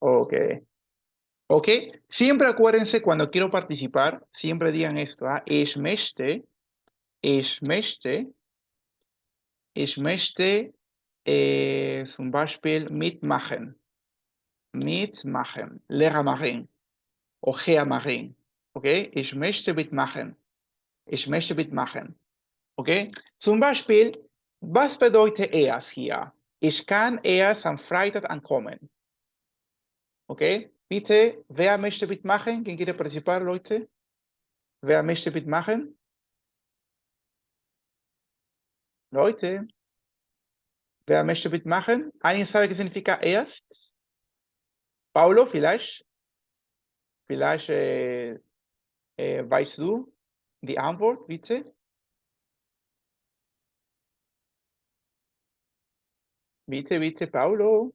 Ok. Ok. Siempre acuérdense cuando quiero participar, siempre digan esto. ¿ah? Möchte, ich möchte eh, zum Beispiel mitmachen. Mitmachen. Lehrer machen. O machen. Ok. Ich möchte mitmachen. Ich möchte mitmachen. Okay? Zum Beispiel, was bedeutet erst hier? Ich kann erst am Freitag ankommen. Okay? Bitte, wer möchte mitmachen? ¿Quién quiere participar, Leute? Wer möchte mitmachen? Leute, wer möchte mitmachen? ¿Alguien sabe qué significa erst? Paulo, vielleicht? Vielleicht äh, äh, weißt du die Antwort, bitte? Bitte, bitte, Paulo.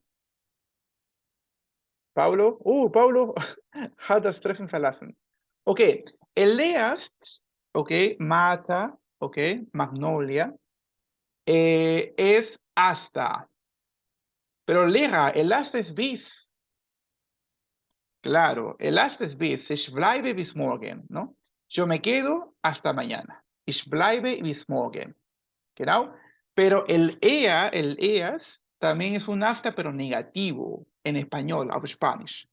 Paulo. Oh, Paulo hat das Treffen verlassen. Okay, Elias, okay, Mata, okay, Magnolia, eh, es hasta. Pero Lea, el hasta es bis. Claro, el hasta es bis. Ich bleibe bis morgen, ¿no? Yo me quedo hasta mañana. Ich bleibe bis morgen. Genau. Pero el ea, el eas, también es un hasta, pero negativo en español, of Spanish.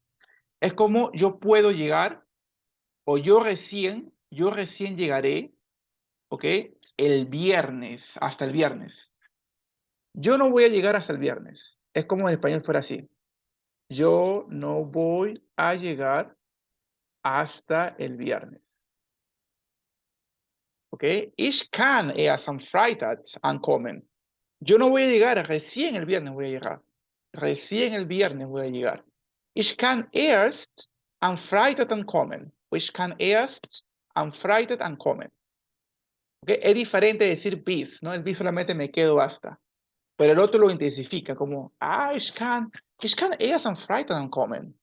Es como yo puedo llegar, o yo recién, yo recién llegaré, ¿ok? El viernes, hasta el viernes. Yo no voy a llegar hasta el viernes. Es como en español fuera así. Yo no voy a llegar hasta el viernes. ¿Ok? Ich kann erst am Freitag ankommen. Yo no voy a llegar, recién el viernes voy a llegar. Recién el viernes voy a llegar. Ich kann erst am Freitag ankommen. Ich kann erst am Freitag ankommen. ¿Okay? Es diferente decir bis, ¿no? El bis solamente me quedo hasta. Pero el otro lo intensifica como, ah, ich kann, ich kann erst am Freitag ankommen.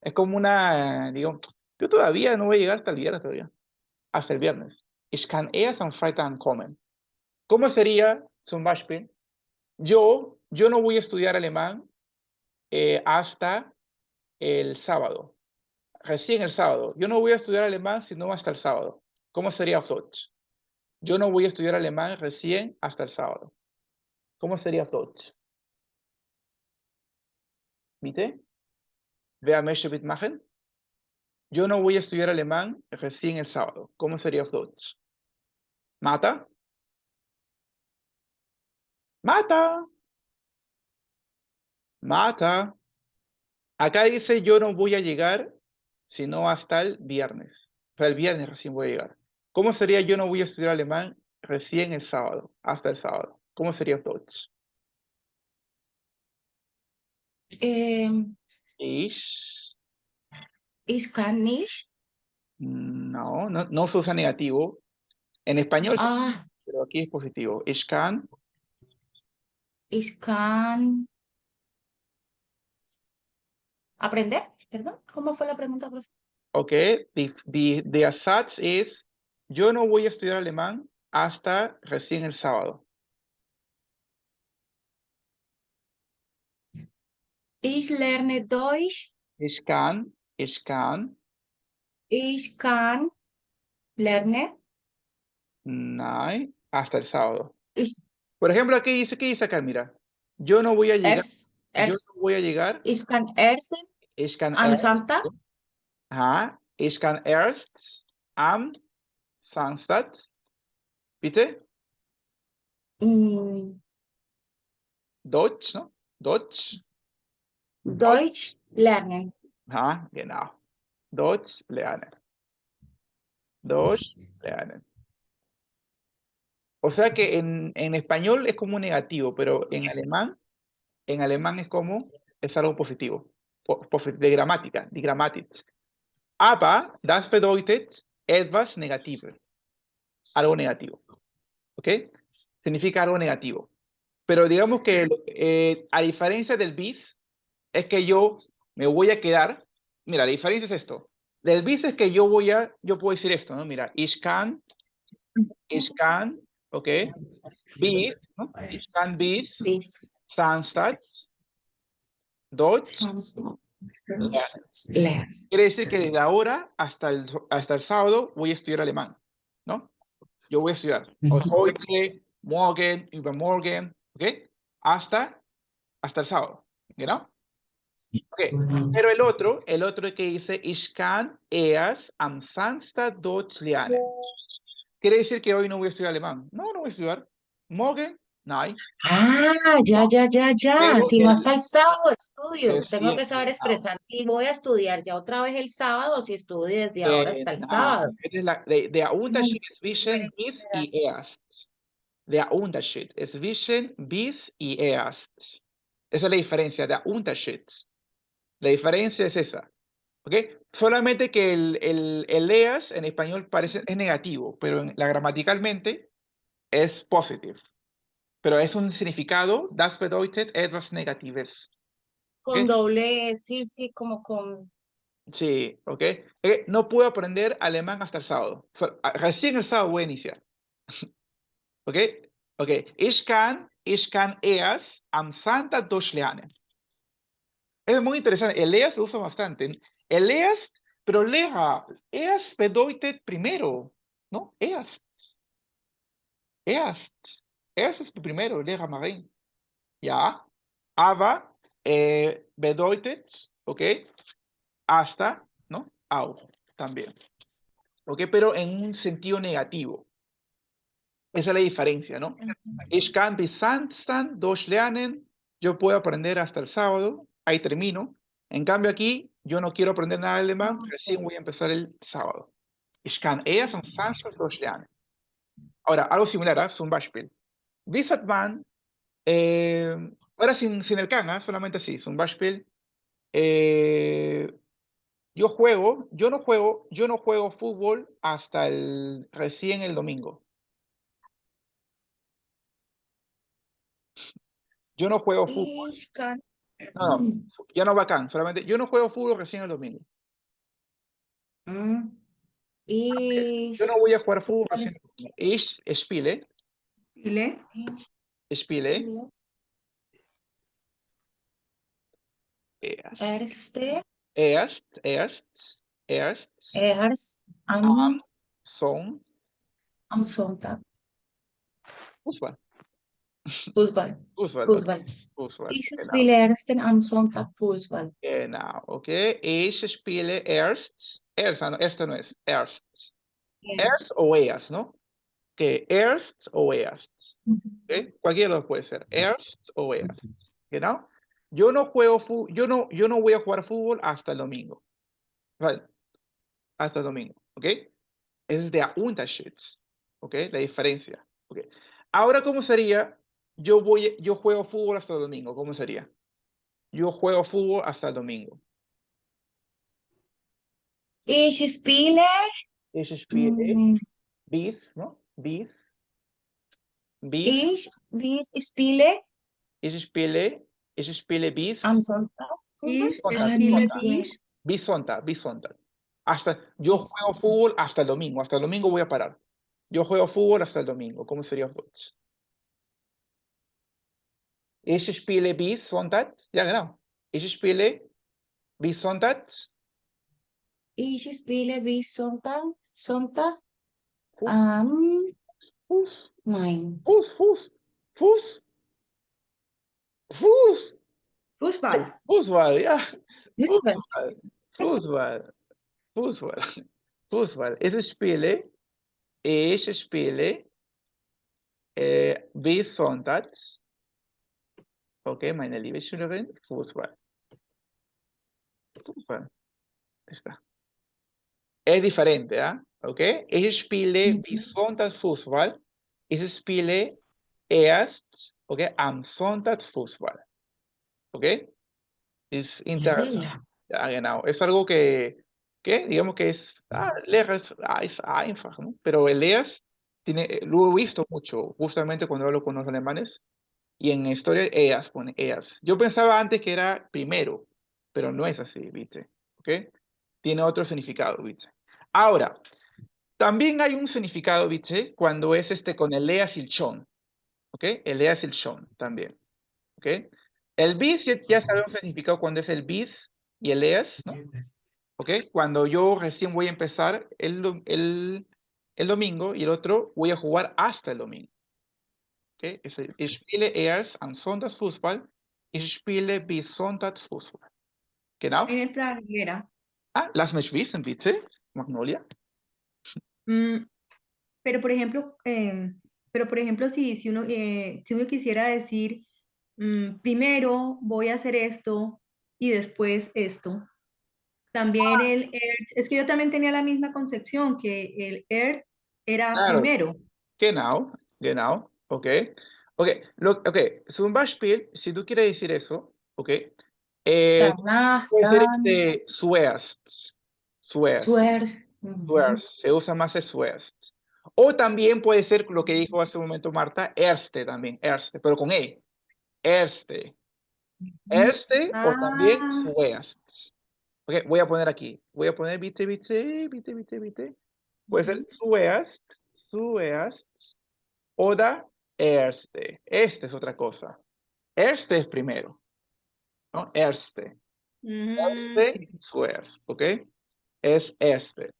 Es como una, digo, yo todavía no voy a llegar hasta el viernes todavía. Hasta el viernes. Ich kann erst am Freitag ankommen. ¿Cómo sería zum Beispiel? Yo, yo no voy a estudiar alemán eh, hasta el sábado. Recién el sábado. Yo no voy a estudiar alemán sino hasta el sábado. ¿Cómo sería Deutsch? Yo no voy a estudiar alemán recién hasta el sábado. ¿Cómo sería Deutsch? ¿Viste? Wer möchte mitmachen? Yo no voy a estudiar alemán recién el sábado. ¿Cómo sería Deutsch? ¿Mata? ¡Mata! ¡Mata! Acá dice yo no voy a llegar sino hasta el viernes. Sea, el viernes recién voy a llegar. ¿Cómo sería yo no voy a estudiar alemán recién el sábado, hasta el sábado? ¿Cómo sería Deutsch? Eh, Ich. ich kann nicht. No, no, no se usa negativo. En español, Ah, pero aquí es positivo. Ich kann. ich kann. ¿Aprender? Perdón, ¿cómo fue la pregunta, profe? Ok, the, the, es yo no voy a estudiar alemán hasta recién el sábado. Ich lerne Deutsch. Ich kann, ich kann, Ich kann lernen. nein, hasta el sábado. Ich, Por ejemplo, aquí dice, ¿qué dice acá? Mira, yo no voy a llegar, erst, yo no voy a llegar, ich kann erst ich kann am erst, Sonntag. ajá, ich kann erst am Samstag, bitte, mm, Deutsch, ¿no? Deutsch, Deutsch lernen. ajá, genau, Deutsch lernen. Deutsch lernen. O sea que en, en español es como un negativo, pero en alemán, en alemán es como, es algo positivo, po- posi- de gramática, die Grammatik. Aber das bedeutet etwas negativo, algo negativo, ¿ok? Significa algo negativo. Pero digamos que eh, a diferencia del bis, es que yo me voy a quedar, mira, la diferencia es esto. Del bis es que yo voy a, yo puedo decir esto, ¿no? Mira, ich kann, ich kann, ¿ok? Bis, ¿no? Ich kann bis Bis Samstag, Deutsch. Quiere decir que desde ahora hasta el, hasta el sábado voy a estudiar alemán, ¿no? Yo voy a estudiar. Heute, morgen, übermorgen, ¿ok? Hasta, hasta el sábado, ¿no? Ok. Pero el otro, el otro que dice, ich kann erst am Samstag Deutsch lernen. Quiere decir que hoy no voy a estudiar alemán. No, no voy a estudiar. Morgen, nein. Ah, ya, ya, ya, ya. Si no hasta el sábado estudio. Tengo que saber expresar si voy a estudiar ya otra vez el sábado, si estudio desde ahora hasta el sábado. Es de, Unterschied zwischen buenas bis y erst. Der Unterschied zwischen bis y erst. Esa es la diferencia, der Unterschied. La diferencia es esa. ¿Ok? Solamente que el, el, el EAS en español parece, es negativo, pero en, la gramaticalmente es positive. Pero es un significado, das bedeutet etwas Negatives. Con doble, sí, sí, como con. Sí, ¿ok? Eh, No puedo aprender alemán hasta el sábado. Fue- a- Recién el sábado voy a iniciar. ¿Ok? Ok. Ich kann, ich kann erst am Sonntag Deutsch lernen. Es muy interesante. El EAS lo uso bastante. El EAS, pero lea, EAS bedeutet primero, ¿no? EAS. EAS. EAS es primero, lea Marín. Ja. Aber eh, bedeutet, ¿ok? Hasta, ¿no? Auch, también. ¿Ok? Pero en un sentido negativo. Esa es la diferencia, ¿no? Ich kann bis Samstag Deutsch lernen. Yo puedo aprender hasta el sábado. Ahí termino. En cambio aquí, yo no quiero aprender nada de alemán. Ah, Recién voy a empezar el sábado. Ich kann erst am Samstag Deutsch lernen. Ahora, algo similar, ¿ah? Zum Beispiel. Sagt man, eh, ahora sin, sin el can, ¿ah? solamente así, zum Beispiel. eh, yo juego, yo no juego, yo no juego fútbol hasta el recién el domingo. Yo no juego fútbol. No, no, ya no bacán, solamente yo no juego fútbol recién el domingo. Ich Yo no voy a jugar fútbol ¿Cuál recién el domingo. Spiele, spiele. spiele erst, Erste, erst, erst, erst, erst am, am Son, am Sonntag. Fußball, Fußball. Fußball, Fußball. Fußball, Ich genau, spiele erst am Sonntag Fußball. genau, okay. Ich spiele erst, erst, erst no es, erst, erst o erst, ¿no? Que erst o erst. ¿ok? Cualquiera de los puede ser, erst o erst, ¿no? Yo no juego yo no, yo no voy a jugar fútbol hasta el domingo. Right. Hasta el domingo, ¿ok? Es der Unterschied, ¿ok? La diferencia, ¿ok? Ahora, ¿cómo sería? Yo voy, yo juego fútbol hasta el domingo, ¿cómo sería? Yo juego fútbol hasta el domingo. Ich spiele, Ich spiele mm, bis, ¿no? Bis, bis, ich, ich spiele ich spiele, ich spiele bis, am Sonntag. Ich Sonntag, spiele Sonntag. bis bis Sonntag, bis Sonntag. Hasta, yo juego fútbol hasta el domingo, hasta el domingo voy a parar. Yo juego fútbol hasta el domingo, ¿cómo sería auf Deutsch? Ich spiele bis Sonntag, ja genau. Ich spiele bis Sonntag, Ich spiele bis Sonntag. Sonntag am, Fuß, nein. Fuß, Fuß, Fuß, Fuß, Fußball. Fußball, ja. Fußball. Fußball, Fußball, Fußball. Ich spiele, ich spiele äh, bis Sonntag, okay, meine liebe Schülerin, Fußball. Fußball. Está. Es diferente, ¿ah? ¿Ok? Ich spiele bis Ujú. Sonntag Fußball. Ich spiele erst, ¿ok? Am Sonntag Fußball. ¿Ok? Es inter... Ja. Ja, genau. Es algo que, que digamos que es, ah, es, ah, es einfach, ¿no? Pero el leas, tiene, eh, lo he visto mucho, justamente cuando hablo con los alemanes, y en historia EAS pone EAS. Yo pensaba antes que era primero, pero no es así, ¿viste? ¿Ok? Tiene otro significado, ¿viste? Ahora, también hay un significado, ¿viste? Cuando es este con el EAS y el SHON, ¿ok? El EAS y el SHON también, ¿ok? El bis ya, ya sabemos el significado cuando es el bis y el es, ¿no? ¿Ok? Cuando yo recién voy a empezar el, el, el domingo y el otro voy a jugar hasta el domingo. ¿Ok? Es el- Ich spiele erst am Sonntag Fußball, ich spiele bis Sonntag Fußball. Genau. En el plan. Ah, lass mich wissen, bitte, Magnolia. Mm, pero por ejemplo, em, pero por ejemplo, si, si uno, eh, si uno quisiera decir, mm, primero voy a hacer esto y después esto. También el ERT, es que yo también tenía la misma concepción, que el ERT era Claro. primero. Genau, genau, ok. Ok, lo, ok, zum Beispiel, si tú quieres decir eso, ok, eh, Danach, puede ser este zuerst, zuerst, zuerst. Se usa más el zuerst. O también puede ser lo que dijo hace un momento Marta, erste también, erste, pero con E, erste, erste o también Ah. zuerst. Ok, voy a poner aquí, voy a poner, viste, viste, viste, viste, viste. Puede ser zuerst, zuerst, oder erste. Este es otra cosa. Erste es primero. ¿no? Erste. Erste, zuerst. ¿Ok? Es este.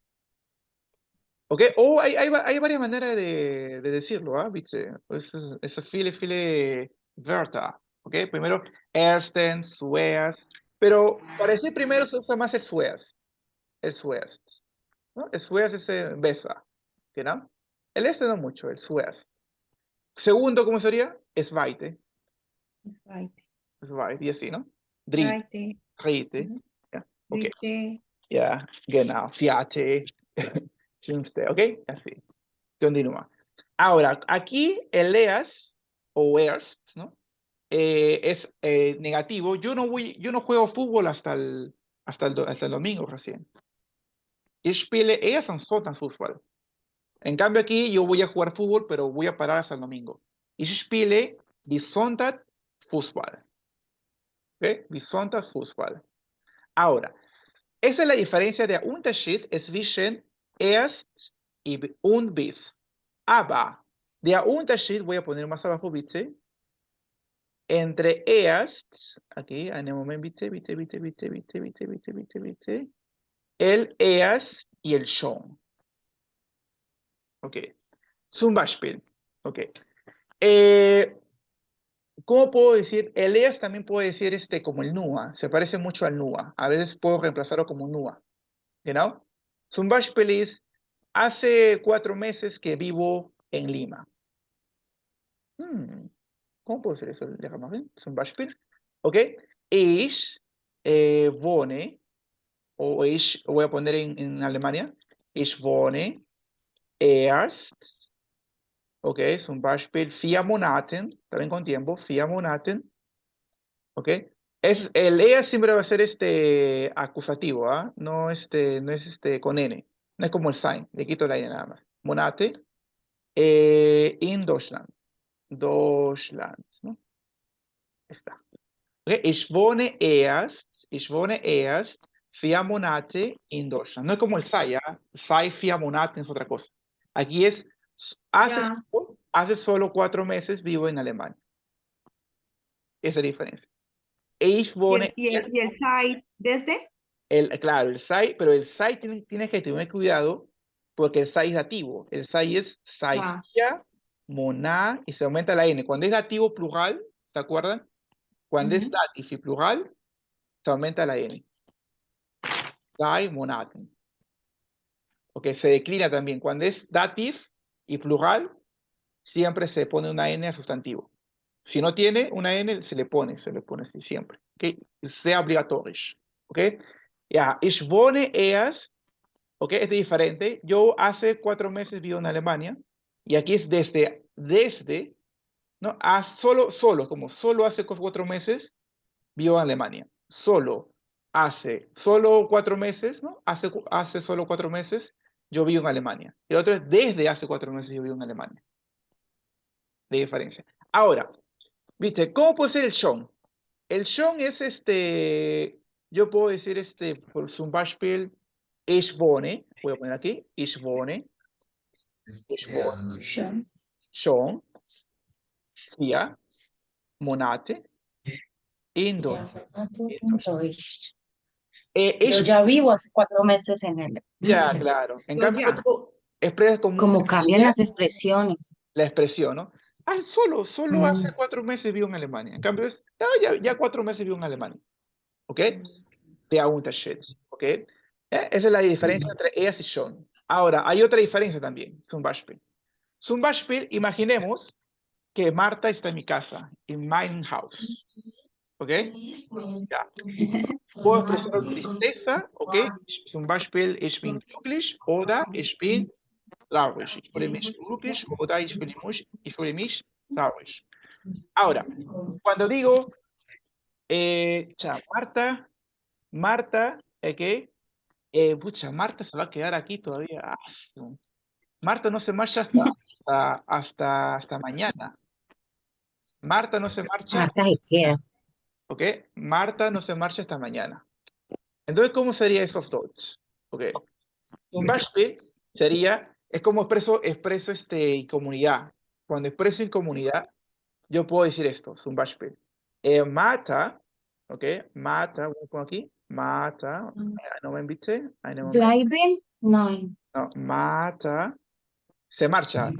¿Ok? O hay, hay, hay, varias maneras de, de decirlo, ¿ah? Pues, ¿eh? ¿Viste? Eso, eso file, file, verta. ¿Ok? Primero, erstens, weas. Pero para decir primero se usa más el suez. El suez. ¿no? El suez es eh, besa. ¿Tiene? El este no mucho, el suez. Segundo, ¿cómo sería? Es vaite. Es vaite. Es vaite, y así, ¿no? Dri. Vaite. Rite. Yeah. Okay. Yeah, genau. Fiate. Vierte, fünfte, ¿ok? Así. Continúa. Ahora, aquí el EAS o ERST, ¿no? Eh, es eh, negativo. Yo no voy, yo no juego fútbol hasta el, hasta el, hasta el domingo recién. Ich spiele erst am Sonntag Fußball. En cambio aquí yo voy a jugar fútbol, pero voy a parar hasta el domingo. Ich spiele bis Sonntag Fußball. ¿Ok? Bis Sonntag. Ahora, esa es la diferencia der Unterschied zwischen erst und bis. Aber der Unterschied, voy a poner más abajo, bitte, entre erst, aquí, en el momento, bitte, bitte, bitte, bitte, bitte, bitte, bitte, bitte, el erst y el schon. Ok. Zum Beispiel. Ok. Eh, ¿Cómo puedo decir? El EAS también puede decir este como el NUA. Se parece mucho al NUA. A veces puedo reemplazarlo como NUA. You know? Zum Beispiel ist, hace cuatro meses que vivo en Lima. Hmm, ¿Cómo puedo decir eso? Déjame ver. Zum Beispiel. ¿Ok? Ich eh, wohne, o ich, voy a poner en, en Alemania. Ich wohne erst Ok, zum Beispiel vier Monaten, también con tiempo, vier Monaten. Ok, es, el EA siempre va a ser este acusativo, ¿ah? No, este, no es este con N, no es como el sign, le quito la N nada más. Monate, eh, in Deutschland, Deutschland, ¿no? Está. Ok, ich wohne erst, ich wohne erst vier Monate in Deutschland. No es como el SAI, ¿ah? SAI vier Monate es otra cosa. Aquí es, hace, solo- hace solo cuatro meses vivo en Alemania. Esa es la diferencia. Y el, y el, site, desde, El, claro, el SAI, pero el SAI tiene, tiene que tener cuidado porque el SAI es dativo. El SAI es Ya. saia, moná y se aumenta la N. Cuando es dativo plural, ¿se acuerdan? Cuando es datif y plural, se aumenta la N. SAI, monaten. Ok, se declina también. Cuando es datif y plural, siempre se pone una N al sustantivo. Si no tiene una N, se le pone, se le pone así siempre. Ok, sea obligatorio. Ok, ya, ich wohne erst, ok, es diferente. Yo hace cuatro meses vivo en Alemania y aquí es desde, desde, ¿no? A solo, solo, como solo hace cu- cuatro meses vivo en Alemania. Solo hace, solo cuatro meses, ¿no? Hace, hace solo cuatro meses yo vivo en Alemania. El otro es desde hace cuatro meses yo vivo en Alemania. De diferencia. Ahora, ¿viste? ¿Cómo puede ser el schon? El schon es este, yo puedo decir este, por zum Beispiel, ich wohne, voy a poner aquí, ich wohne, Schön. schon, vier Monate in Deutsch. Eh, Yo ich, ya vivo hace cuatro meses en el... ya, claro. En Yo cambio, ya. tú expresas como, Como un- cambian las expresiones. la expresión, ¿no? Ah, solo, solo hace Mm. cuatro meses vivo en Alemania. En cambio, es, "Ah, ya, ya cuatro meses vivo en Alemania. ¿Ok? Der Unterschied. ¿Ok? Eh, Esa es la diferencia entre ellas y schon. Ahora, hay otra diferencia también. Zum Beispiel. Zum Beispiel, imaginemos que Marta está en mi casa, en mein Haus. ¿Ok? Ja. Puedo expresar tristeza, ¿ok? Zum Beispiel, ich bin glücklich oder ich bin Ich fühle mich glücklich oder ich fühle mich, ich fühle mich traurig. Ahora, cuando digo, eh, cha, Marta, Marta, ¿ok? Eh, pucha, Marta se va a quedar aquí todavía. Ah, Marta no se marcha hasta, hasta, hasta, hasta mañana. Marta no se marcha Marta se queda. ¿ok? Marta no se marcha hasta mañana. Entonces, ¿cómo sería esos dos? ¿Ok? Un Beispiel sería, es como expreso, expreso este, en comunidad. Cuando expreso en comunidad, yo puedo decir esto, es un Beispiel. Eh, Marta, ¿ok? Marta, voy a poner aquí, Marta, no me invité, Bleiben? Nein. no, Marta, se marcha.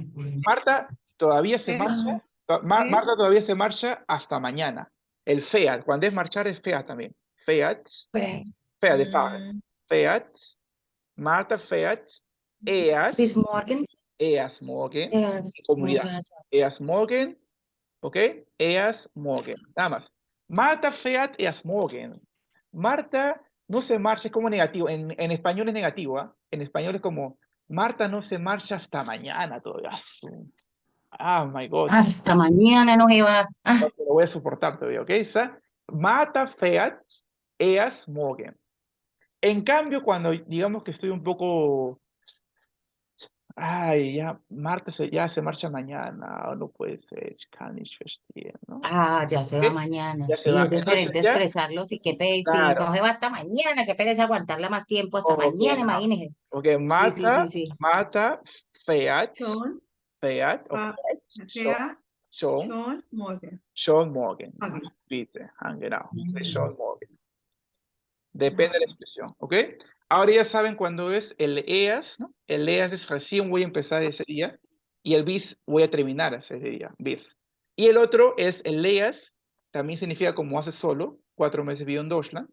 Marta todavía se ¿Qué? marcha, ¿Qué? Marta todavía se marcha hasta mañana. El FEAT, cuando es marchar es FEAT también. FEAT, FEAT de. Mm, fährt, Marta fährt erst, Bis morgen. erst morgen, comunidad. morgen. morgen, ¿ok? Erst morgen, nada más. Marta fährt erst morgen. Marta no se marcha, es como negativo, en, en español es negativo, ¿ah? En español es como, Marta no se marcha hasta mañana todavía. Ah, my God. Hasta mañana no iba. Ah, No lo voy a soportar todavía, ¿ok? Esa, Marta fährt erst morgen. En cambio, cuando digamos que estoy un poco, ay, ya, Marta se, ya se marcha mañana, o no puede ser, ich kann nicht verstehen, ¿no? ah, ya se va mañana. Ya Sí, va. es diferente Entonces, ya- expresarlo. Sí, qué pereza. Claro. Se va hasta mañana. Qué pereza aguantarla más tiempo. Hasta Ok, mañana, no. imagínese. Ok, Sí, sí, Marta, sí, sí. Marta fährt, fährt, schon, schon, morgen. schon morgen. Morgen. Bitte, ah, genau, Mm. schon morgen. Depende de la expresión, ¿ok? Ahora ya saben cuándo es el EAS, ¿no? El EAS es recién voy a empezar ese día y el BIS voy a terminar ese día, BIS. Y el otro es el EAS, también significa como hace solo, cuatro meses vivo en Deutschland,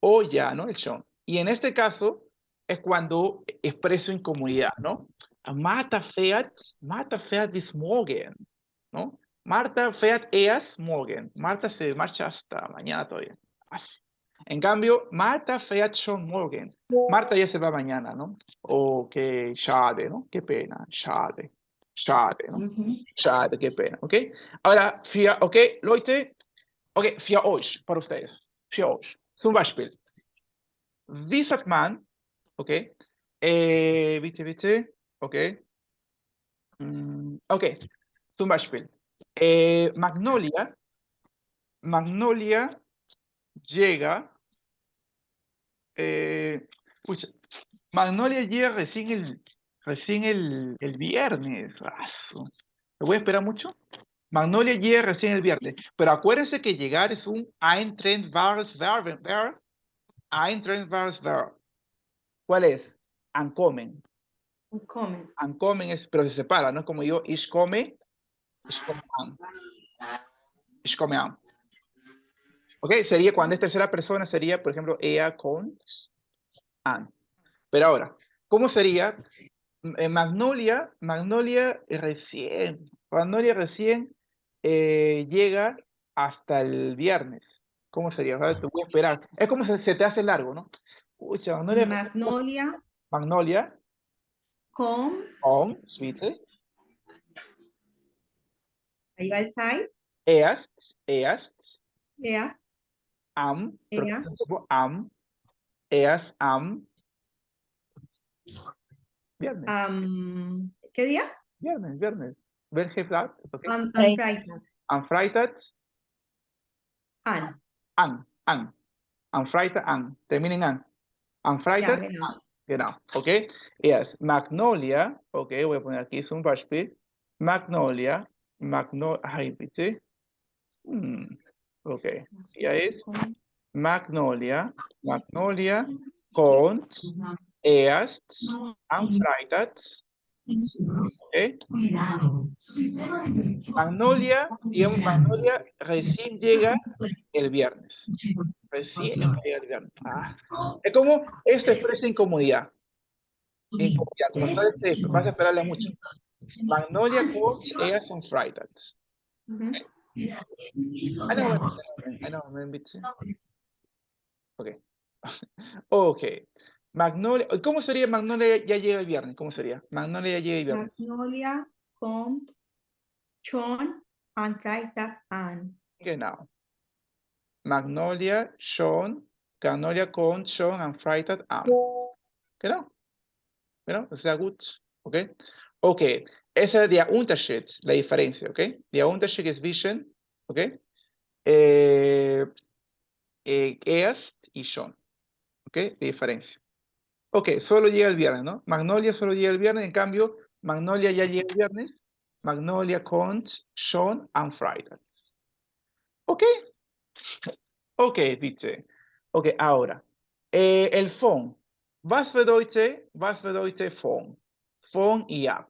o ya, ¿no? El schon. Y en este caso es cuando expreso en comunidad, ¿no? Marta fährt, Marta fährt bis morgen, ¿no? Marta fährt erst morgen. Marta se marcha hasta mañana todavía. Así. En cambio, Marta fährt schon morgen. Marta ya se va mañana, ¿no? O que schade, ¿no? Qué pena, schade. Schade, ¿no? Schade, qué pena, ¿ok? Ahora, für, ok, Leute, ok, für euch, para ustedes, für euch. Zum Beispiel, wie sagt man, ok, eh, bitte, bitte, ok, Mm, ok, zum Beispiel, eh, Magnolia, Magnolia llega, eh, pucha, Magnolia llega recién el, recién el, el viernes. ¿Me voy a esperar mucho? Magnolia llega recién el viernes. Pero acuérdense que llegar es un eintreffbares Verb. Verb. Eintreffbares Verb. ¿Cuál es? Ankommen. Kommen. Ankommen es, pero se separa, ¿no? Como yo, ich komme, ich komme an. Ich komme an. ¿Ok? Sería cuando es tercera persona, sería, por ejemplo, ella con an. Pero ahora, ¿cómo sería? Eh, Magnolia, Magnolia recién, Magnolia recién eh, llega hasta el viernes. ¿Cómo sería? ¿Sabes? Te voy a esperar. Es como se, se te hace largo, ¿no? Pucha, Magnolia, Magnolia, Magnolia, con, con, suite, ahí va el side, erst, erst, er, am, tiempo, am, erst, am, viernes, am, ¿qué día? viernes, viernes. Welche Tag? Okay. Am, am Freitag. Am Freitag, An, an, an. Am Freitag, an. Termina en an. Am ja, genau. an. Genau, okay. Yes, Magnolia, okay, voy a poner aquí es un Beispiel. Magnolia, Magnolia, ay, bitte. Hmm, okay, ya es Con- Magnolia, Magnolia kommt erst am Freitag. ¿ok? Magnolia, digamos, Magnolia recién llega el viernes. Recién llega el viernes. Ah, Es como, esto expresa incomodidad. Incomodidad, como sabes, vas a esperarle mucho. Magnolia kommt erst am Freitag. Ujú. I know, I know, I'm busy. Okay. Okay. Magnolia, ¿cómo sería Magnolia ya llega el viernes? ¿Cómo sería? Magnolia ya llega el viernes. Magnolia kommt schon am Freitag an. Genau. Magnolia schon, Magnolia kommt schon am Freitag an. Genau. Genau, sehr gut. Okay. Okay. Esa es der Unterschied, la diferencia? Der Unterschied ist zwischen, okay? Eh, eh, erst y schon. ¿Ok? De diferencia. Ok, solo llega el viernes, ¿no? Magnolia solo llega el viernes, en cambio, Magnolia ya llega el viernes. Magnolia kommt schon am Freitag. Ok. Ok, bitte. Ok, ahora. eh, el phone. Was bedeutet, was bedeutet phone? Phone y app.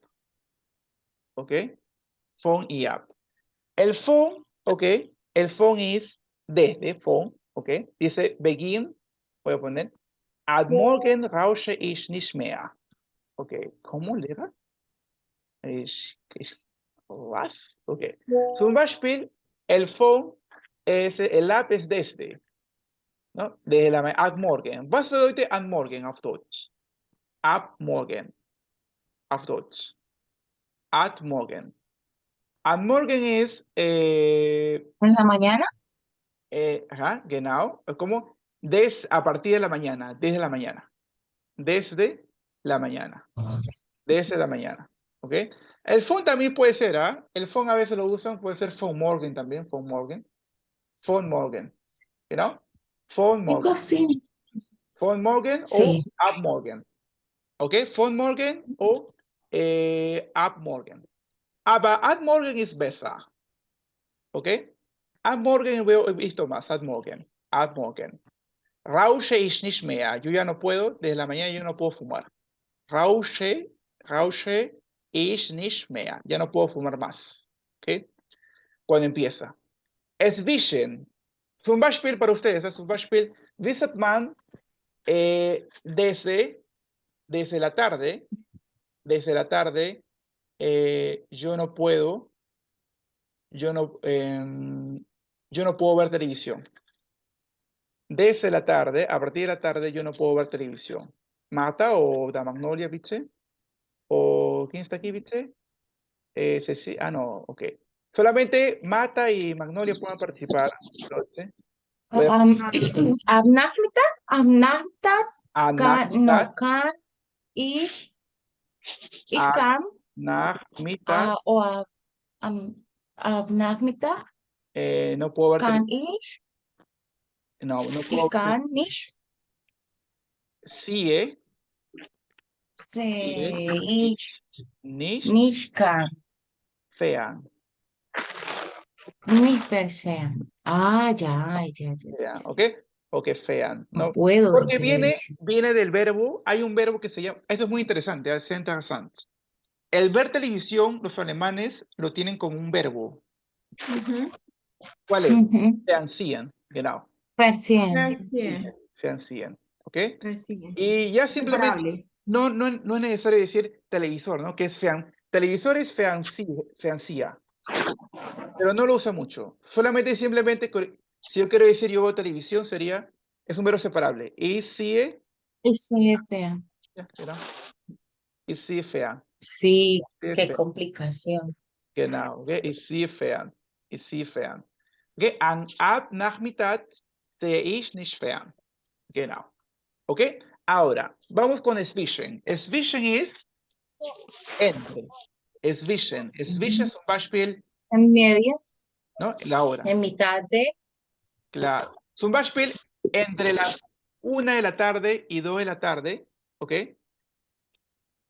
Ok. Phone y app. El phone, ok. El phone es desde phone, ok. Dice begin, voy a poner. Ad morgen rausche ich nicht mehr. Okay, ¿cómo le va? Ich, ich, was? Okay. Zum Beispiel, el phone, es, el app es desde, ¿no? Desde la ad morgen. Was bedeutet ad morgen auf Deutsch? Ab morgen. Auf Deutsch. Ad morgen. Ad morgen es, eh, ¿En la mañana? Eh, ajá, genau. Es como des, a partir de la mañana, desde la mañana. Desde la mañana. Desde la mañana. ¿Ok? El phone también puede ser, ¿ah? El phone a veces lo usan, puede ser phone morgen también, phone morgen. Phone morgen. You know? Phone morgen. sí. Phone morgen Sí. o up morgen. ¿Ok? Phone morgen o eh, up morgen. Aber ad morgen ist besser. ¿Ok? Ad morgen veo, he visto más, ad morgen. Ad morgen. Rausche ich nicht mehr. Yo ya no puedo, desde la mañana yo no puedo fumar. Rausche, rausche ich nicht mehr. Ya no puedo fumar más. ¿Ok? Cuando empieza. Zwischen. Zum Beispiel para ustedes, es zum Beispiel, wisset man eh, desde, desde la tarde, desde la tarde, eh, yo no puedo, yo no, em, yo no puedo ver televisión. Desde la tarde, a partir de la tarde, yo no puedo ver televisión. Mata o da Magnolia, ¿viste? ¿O quién está aquí, viste? Eh, Ceci- ah, no, ok. Solamente Mata y Magnolia pueden participar. ¿viste? Voy a- Am, am Nachmittag? Am Nachmittag A kann, no, Nachmittag, kann ich, ich Ah, kann, Nachmittag, ah, o a- am, am Nachmittag eh, no puedo ver kann ich, No, no ich puedo ver. kann nicht, Sí, ¿eh? se, ich Nicht nicht kann, nicht versehen. Ah, ya, ya, ya, ya, fern, ¿Ok? Ok, fern. No No, puedo porque viene, viene del verbo, hay un verbo que se llama, esto es muy interesante, es interesante. El ver televisión, los alemanes lo tienen como un verbo. Ujú. ¿Cuál es? Ujú, Fernsehen, genau. Fernsehen, ¿ok? persiguen. Y ya simplemente, no, no, no es necesario decir televisor, ¿no? Que es fern, televisor es fernsi- fernsía, pero no lo usa mucho. Solamente simplemente, si yo quiero decir yo veo televisión, sería, es un verbo separable. Sehe fern. ya, espera. Fern, Sí, qué complicación. Genau, okay? sehe fern. Okay? An ab Nachmittag sehe ich nicht fern. Genau. Okay? Ahora, vamos con zwischen. Zwischen ist entre. Zwischen. Zwischen zum Beispiel, En medio, ¿no? La hora. en mitad de, Claro. Zum Beispiel, entre las una de la tarde y dos de la tarde, ¿ok?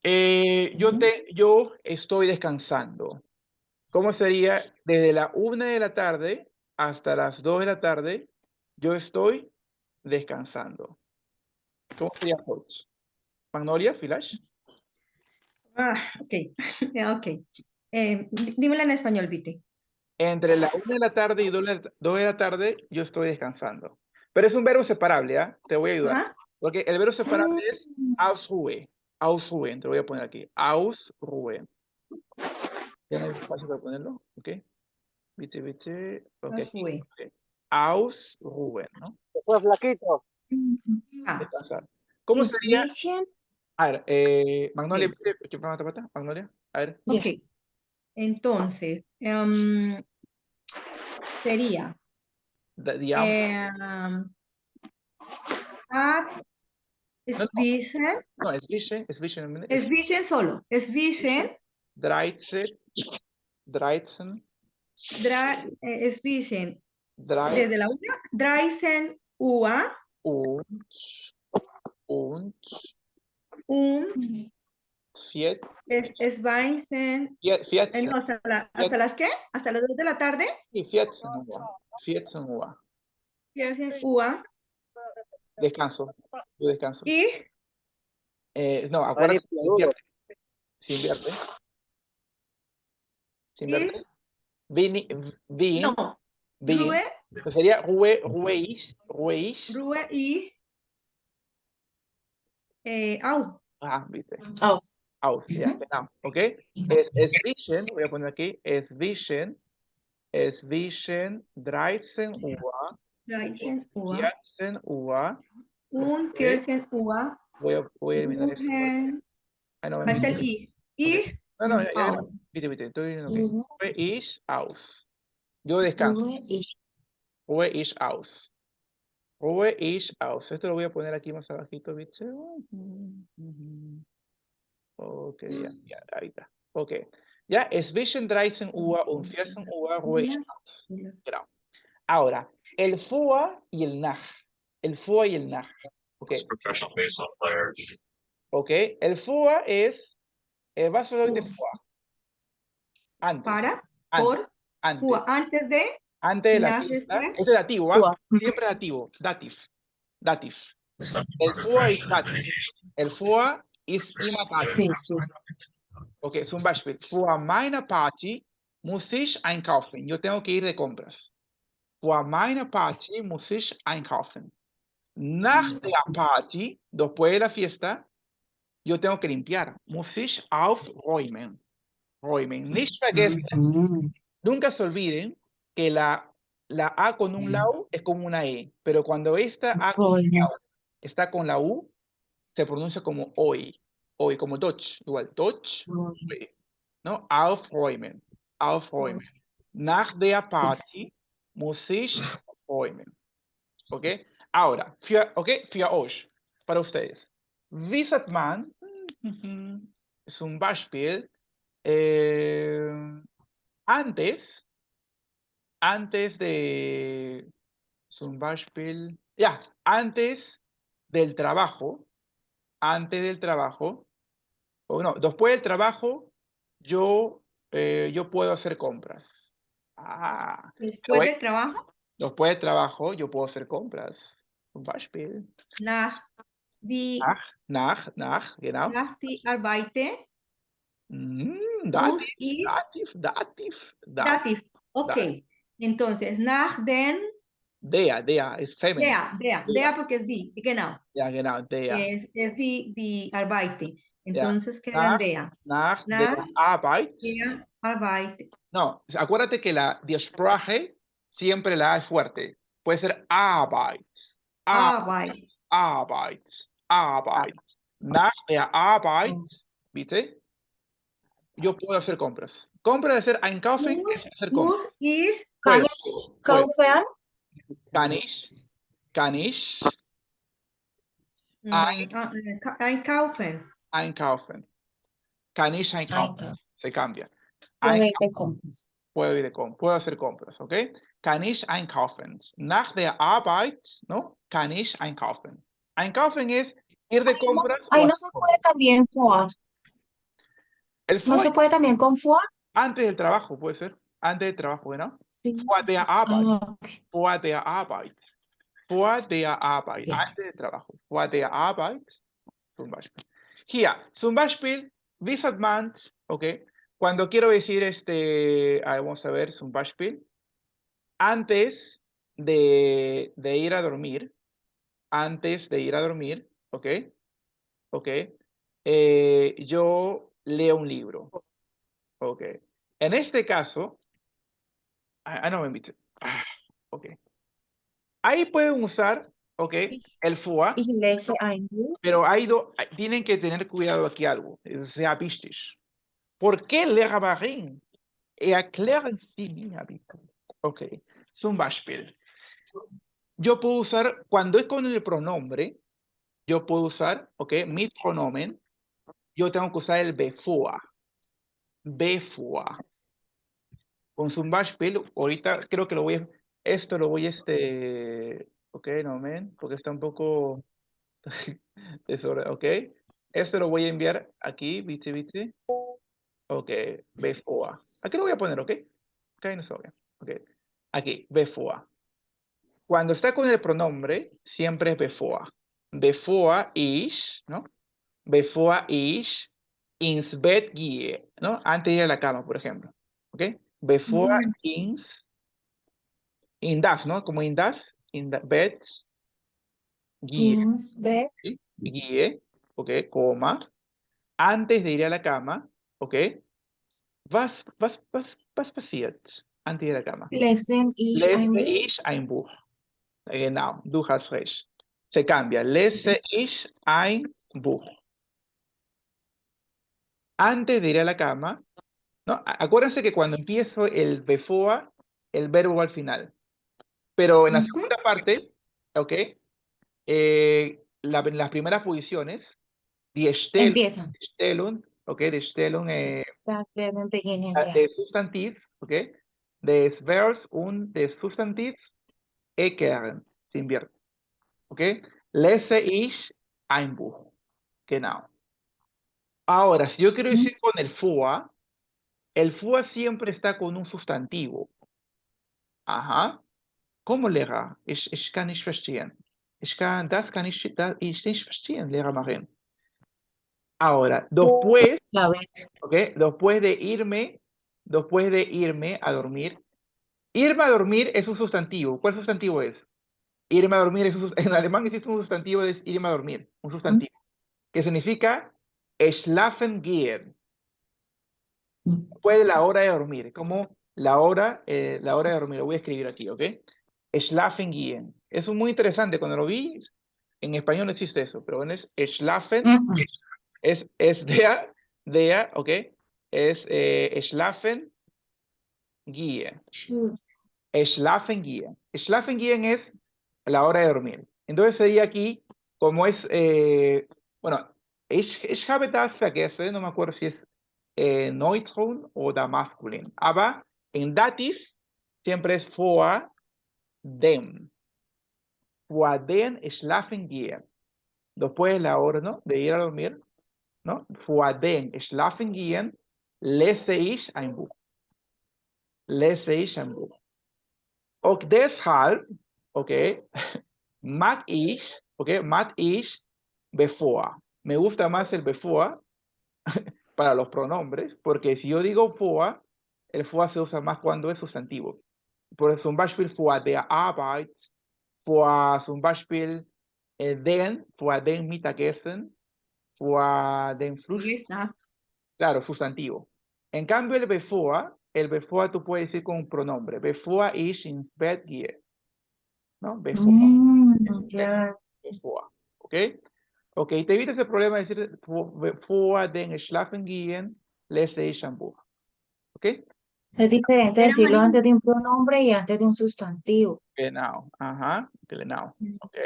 Eh, yo, te, yo estoy descansando. ¿Cómo sería? Desde la una de la tarde hasta las dos de la tarde, yo estoy descansando. ¿Cómo sería heute? Magnolia, Village. Ah, ok, ok. Eh, dí- dímela en español, Vite. Entre la 1 de la tarde y 2 de la- 2 de la tarde yo estoy descansando. Pero es un verbo separable, ¿ah? Te voy a ayudar. Ajá. Porque el verbo separable es ausruhen. Ausruhen, te lo voy a poner aquí. Ausruhen. ¿Tienes espacio para ponerlo? Ok. Vite, vite. Ok. Ausruhen, ¿no? Flaquito. Ah, Descansar. ¿Cómo sería? A ver, eh, Magnolia, ¿qué pata? Magnolia, a ver. Ok. Entonces, em, sería da- digamos, em, at no. Swischen, no, es Vision, es Vision, es Vision solo, es Vision, 13, 13, dra, eh, es Vision 13 desde la una, Dreisen Ua, und, und, un, vier, es, es Weisen, vier, eh, 14, no, hasta, la- ¿hasta las qué? Hasta las dos de la tarde, sí, 14 Uhr, 14 Uhr. Viersen Ua, Descanso, yo descanso. y Eh, no, acuérdate, se Maduro. invierte. Se invierte. Se invierte. Vini, vin, no, vin. Rue, Pues sería rue, rueish, rueish. Rue y, eh, Au, Ah, viste. Oh, Mhm. genau. Okay. Es, es Vision, voy a poner aquí, es Vision, es Vision 13 Uhr, Dreisen Ua, 14 Uhr. un, Viersen Ua, Voy a, voy a eliminar esto. Ah, no, falta el no, I, y, no, no, ya, ya, viste, viste, estoy viendo Ruhe ist aus. Yo descanso. Ruhe ist aus. Ruhe ist aus. Esto lo voy a poner aquí más abajito, ¿viste? Ok, ya, ya, ahí está. Ok. Ya, es Vision 13 Uhr und 14 Uhr Ruhe. Genau. Ahora, el FUA y el NAG. El FUA y el NAG. Ok, It's a professional baseball player. ok. El FUA es, eh, vas a hablar de FUA. Antes, para, antes, por, antes, Ua, antes de, antes de la fiesta. Este es dativo, ¿ah? FUA. Siempre dativo, dativ, dativ. It's not El FUA ist dativ. El FUA Sí, sí. Okay, zum Beispiel, vor meiner Party muss ich einkaufen. Yo tengo que ir de compras. Vor meiner Party muss ich einkaufen. Nach der Party, después de la fiesta, yo tengo que limpiar. Muss ich aufräumen. Räumen. Nicht vergessen, nunca se olviden que la, la A con un lau es como una E, pero cuando esta A con lau está con la U, se pronuncia como hoy. Hoy, como Deutsch. Igual, Deutsch. Räumen. ¿no? Aufräumen, aufräumen. Nach der Party muss ich aufräumen. ¿Ok? Ahora, für, ¿ok? Für euch, para ustedes. Wie sagt man? Zum Beispiel, eh, antes, antes de, zum Beispiel, ya, antes del trabajo, antes del trabajo, o no, después del trabajo, yo, eh, yo puedo hacer compras. Ah, después del trabajo, después del trabajo, yo puedo hacer compras. Zum Beispiel. nach die, Nach, nach, nach, genau. nach die Arbeite, Mm, dativ, dativ, dativ, dativ. dativ, ok. Entonces, nach den, Der, der ist feminine. der, der, Der. der porque es die, genau, Ja, genau, der. es, es die, die Arbeite. Entonces quedan Nach der, Nach der Nach Arbeit. der Arbeite. No, acuérdate que la die Sprache siempre la es fuerte. Puede ser Arbeit. Arbeit. Arbeit. Arbeit, Arbeit. Nach der Arbeit, ¿viste? Yo puedo hacer compras. Compra de hacer einkaufen es hacer compras. muss ich Kann ich puedo. kaufen? Kann ich, kann ich mm, Ein- ah, eh, ka- einkaufen. einkaufen. Kann ich einkaufen. Einkaufen. Se cambia. Puedo ir de compras. puedo ir de com- puedo hacer compras, ¿ok? Kann ich einkaufen. Nach der Arbeit, ¿no? Kann ich einkaufen. Einkaufen es ir de compras. Ahí no se compras. puede también fuar. El No se puede también con fuar. antes del trabajo, puede ser. Antes del trabajo, ¿no? Vor der Arbeit. Ah, ok. Vor der Arbeit. vor der Arbeit, antes del trabajo, vor der Arbeit, zum Beispiel. Hier, zum Beispiel, wie sagt man, okay, cuando quiero decir este, vamos a ver, zum Beispiel, antes de, de ir a dormir, antes de ir a dormir, ok, ok, eh, yo leo un libro, ok. En este caso, ah, ah, no me ah, ok. Ahí pueden usar, ok, el FUA, pero hay do- tienen que tener cuidado aquí algo, es sehr wichtig. ¿Por qué Lehrerin? Erklären Sie mir bitte. Ok, zum Beispiel. Yo puedo usar, cuando es con el pronombre, yo puedo usar, ok, mi pronomen, yo tengo que usar el bevor. Bevor. Con zum Beispiel, ahorita creo que lo voy a, esto lo voy a, este, ok, no, men, porque está un poco, desorden, ok. Esto lo voy a enviar aquí, viste, viste. Ok, bevor. Aquí lo voy a poner, ok. Ok, no vaya. Ok. Aquí, bevor. Cuando está con el pronombre, siempre es bevor. Bevor ich, ¿no? Bevor ich ins Bett gehe, ¿no? Antes de ir a la cama, por ejemplo. ¿Ok? Bevor Mm. ins, in das, ¿no? Como in das, in the bed, gehe, Ins Bett. ¿sí? Gehe, ¿ok? Coma. Antes de ir a la cama, ¿ok? Was, was, was, was passiert antes de ir a la cama? Lesen ich Lese ich ein Buch. Genau, du hast recht. Se cambia. Lese ich ein Buch. Antes de ir a la cama, ¿no? Acuérdense que cuando empiezo el before, el verbo va al final. Pero en la segunda parte, ¿ok? Eh, la- en las primeras posiciones, die Stell- Empieza. Stellung, ¿ok? De Stellung, eh, beginnen, Ah, ja. des Verbs und des Substantivs erklären, se invierte, okay. Lese ich ein Buch, genau. Ahora, si yo quiero decir con el FUA, el FUA siempre está con un sustantivo. Ajá. ¿Cómo, Lehrer? Ich, ich kann nicht verstehen. Ich kann, das kann ich, das, ich nicht verstehen, Lehrer Marin. Ahora, después Ja, weet. ¿ok? Después de irme, después de irme a dormir. Irme a dormir es un sustantivo. ¿Cuál sustantivo es? Irme a dormir es un en alemán existe un sustantivo es irme a dormir, un sustantivo, que significa schlafen gehen. Después de la hora de dormir, como la hora, eh, la hora de dormir. Lo voy a escribir aquí, ¿ok? Schlafen gehen. Eso es muy interesante. Cuando lo vi, en español no existe eso, pero bueno, es schlafen es, es der, der, ¿ok? Es eh, schlafen gehen. Schlafen gehen. Schlafen gehen es la hora de dormir. Entonces sería aquí, como es, eh, bueno, ich, ich habe das vergessen, no me acuerdo si es eh, Neutron o da Masculin. Aber en Dativ siempre es vor dem. Vor dem schlafen gehen. Después de la hora, ¿no? De ir a dormir, ¿no? Vor dem schlafen gehen lese ich ein Buch. Lese ich ein Buch. Und deshalb, okay, mag ich, okay, mag ich bevor. Me gusta más el before para los pronombres, porque si yo digo vor, el vor se usa más cuando es sustantivo. Por zum Beispiel vor der Arbeit, vor zum Beispiel eh, den, vor den Mittagessen, vor den Frühstück, claro, sustantivo. En cambio, el bevor, el bevor tú puedes decir con un pronombre. Bevor ich ins Bett gehe. ¿No? Bevor, Mm, bevor. ¿Ok? Ok, te evitas el problema de decir vor- bevor den schlafen gehen, lese ich ein Buch. ¿Ok? Es diferente decirlo María- antes de un pronombre y antes de un sustantivo. Genau. Ajá. Genau. Mm. ¿Ok?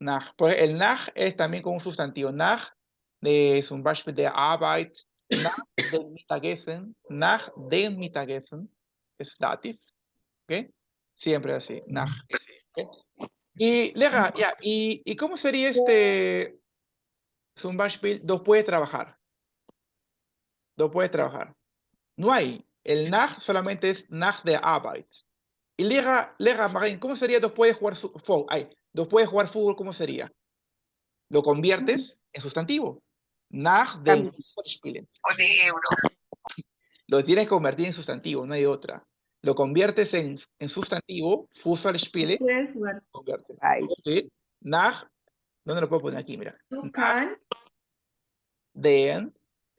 Nach. Pues el nach es también con un sustantivo. Nach de zum Beispiel der Arbeit, nach dem Mittagessen, nach dem Mittagessen es Dativ. ¿Ok? Siempre así. Nach. ¿ok? Y, Lega, ya, ¿y, ¿y cómo sería este zum Beispiel después de trabajar? Después de trabajar. No hay. El nach solamente es nach der Arbeit. Y Lega, Lega Marín, ¿cómo sería después de jugar fo- ay, ¿No puedes jugar fútbol? ¿Cómo sería? Lo conviertes en sustantivo. Nach dem Cambias. Fußball spielen. Lo tienes que convertir en sustantivo, no hay otra. Lo conviertes en, en sustantivo, Fußball spielen, Puedes jugar. ¿Sí? Nach, ¿dónde lo puedo poner aquí? Mira. Can Den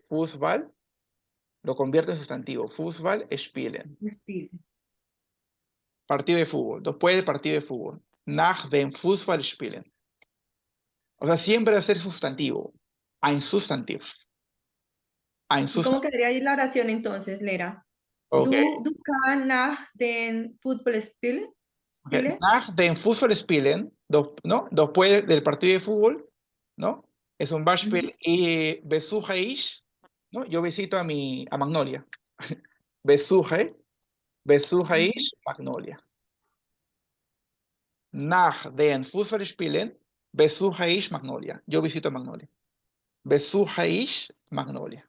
Fußball, lo convierte en sustantivo. Fußball spielen. spielen. Partido de fútbol. Después del partido de fútbol. Nach dem Fußball spielen. O sea, siempre va a ser sustantivo. Ein Substantiv. Ein ¿Y ¿Cómo Substantiv. quedaría ahí la oración entonces, Lera? Ok. Du, du kann nach den Football spielen? ok. spielen? Nach dem Fußball spielen, do- ¿no? Después del partido de fútbol, ¿no? Es un Beispiel y besuche ich, ¿no? Yo visito a mi, a Magnolia. besuche ich Magnolia. Nach den Fußball spielen, besuche ich Magnolia. Yo visito Magnolia. Besuche ich Magnolia.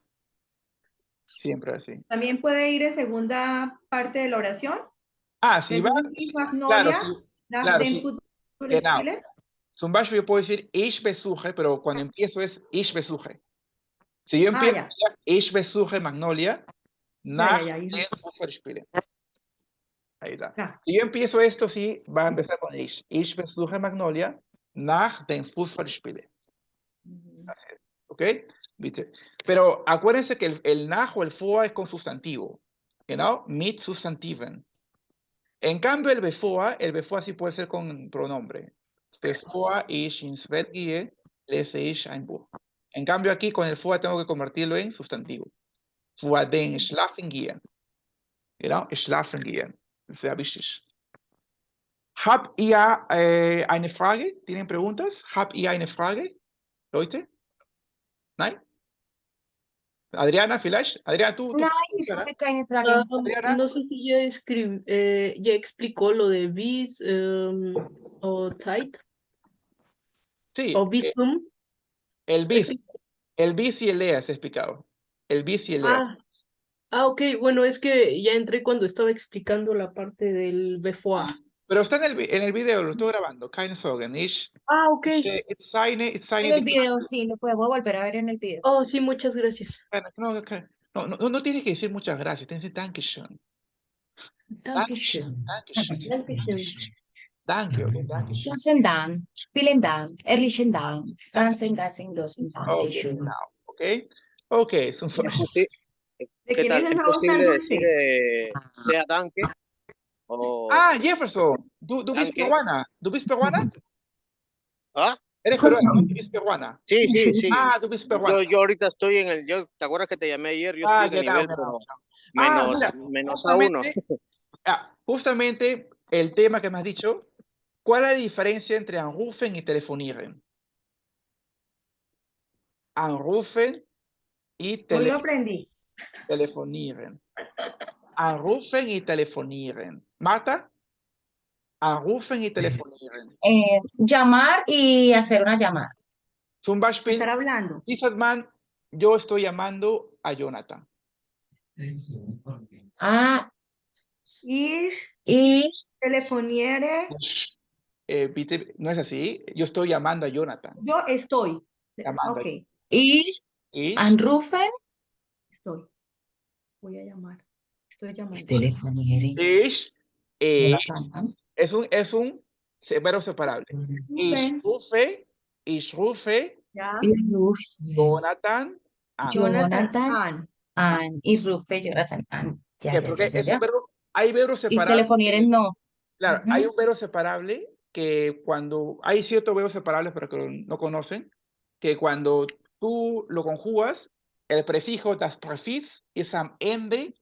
Siempre así. También puede ir en segunda parte de la oración. Ah, si va, claro, Magnolia nach claro, den sí. Football Genau. Spielen. Zum Beispiel yo puedo decir ich besuche, pero cuando empiezo es ich besuche. Si yo Ah, empiezo ya, ich besuche Magnolia, Fußballspielen. Ahí está. Ya. Si yo empiezo esto, sí, va a empezar con ich. Ich besuche Magnolia, nach den Fußballspielen. ¿Ok? ¿Viste? Pero acuérdense que el, el nach o el foa es con sustantivo. You know? Mit Substantiven. En cambio, el befoa, el befoa sí puede ser con pronombre. Bevor ich ins Bett gehe, lese ich ein Buch. En cambio, aquí con el foa tengo que convertirlo en sustantivo. Vor den schlafen gehen. Genau, schlafen gehen. Sehr wichtig. Habt ihr äh, eine Frage? ¿Tienen preguntas? Habt ihr eine Frage? Leute? Nein? Adriana, vielleicht? Adriana, tú, keine Frage. Ah, Adriana? no sé si ya, escrib- eh, ya explicó lo de bis em, o tight Sí, o eh, bitum. el bis, el bis y el EA se ha explicado. El bis y el EA. Ah, ah, ok, bueno, es que ya entré cuando estaba explicando la parte del BFOA. Pero está en el, en el video, lo estoy grabando. Keine Sorgen. Ich, Ah, ok. eh, it's seine, it's seine En el video, sí, lo podemos volver a ver en el video. Oh, sí, muchas gracias. Bueno, No, no, no, no tienes que decir muchas gracias, tienes que decir Dankeschön. Dankeschön. Dankeschön. Dankeschön. Danke, okay, Dankeschön. Vielen Dank. Vielen Dank. Ehrlichen Dank. Ganzen, ganzen, großen now, okay. So es posi- ¿De ¿Qué quién es ¿Es esa voz tan dulce? eh, sea tanque? O, Ah, Jefferson, ¿tú, tú Danke. peruana? ¿Tú bist peruana? ¿Ah? Eres peruana. ¿Tú peruana? Sí, sí, sí. Ah, tú bist peruana. Yo, yo ahorita estoy en el, yo, ¿te acuerdas que te llamé ayer? Yo Ah, estoy en el nivel tal, Ah, menos, mira, menos a uno. Justamente, ah, justamente el tema que me has dicho, ¿cuál es la diferencia entre anrufen y telefonieren? Anrufen y Hoy tele- lo aprendí. telefonieren. Anrufen y telefonieren. Marta, anrufen y telefonieren. Eh, llamar y hacer una llamada. Zum Beispiel, Estar hablando. dieser Mann, yo estoy llamando a Jonathan. Ah, Ir, y telefoniere, Eh, bitte, no es así. Yo estoy llamando a Jonathan. yo estoy. Llamando. Y anrufen. estoy. Voy a llamar. Estoy llamando. Telefonieren. ich, eh, es un, es un verbo separable. Ich Rufen, rufe, ich rufe ya. Ich rufe Jonathan an. Jonathan an. an. Ich rufe Jonathan an. Ya, ya, Porque ya, es verbo- hay verbos Y separables. telefonieren no. Claro, Ujú. hay un verbo separable que cuando hay ciertos verbos separables, pero que no conocen, que cuando tú lo conjugas, el prefijo das Präfix es am Ende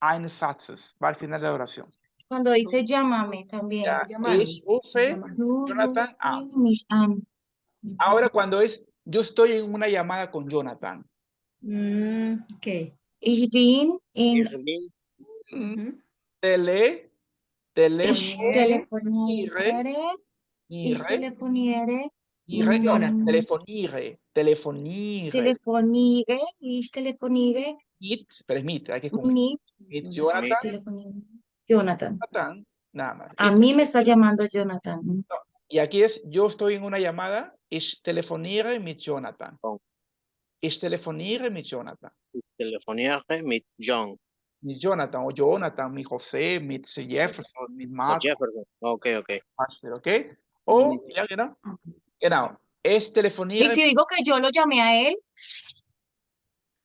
eines Satzes, va al final de la oración. Cuando dice llámame también. Ya, llamarme, ich rufe, Jonathan an. Ahora cuando es yo estoy en una llamada con Jonathan. Mm, ok. Ich bin in. Tele, ich telefoniere, telefoniere. Ich telefoniere. telefoniere, telefoniere, Telefoniere. Ich telefoniere mit, pero es mit, hay que Mit. Jonathan, telefoniere. Jonathan. Jonathan, nada más. A mí me está llamando Jonathan. Y aquí es, yo estoy en una llamada, ich telefoniere mit Jonathan. Con. Ich telefoniere mit Jonathan. Telefoniere mit John. Mi Jonathan o Jonathan, mi José, mit Jefferson, mit O Marco, Jefferson. Ok, ok. Master, ¿ok? O, genau. Genau. Es telefoniere. Y si digo que yo lo llamé a él,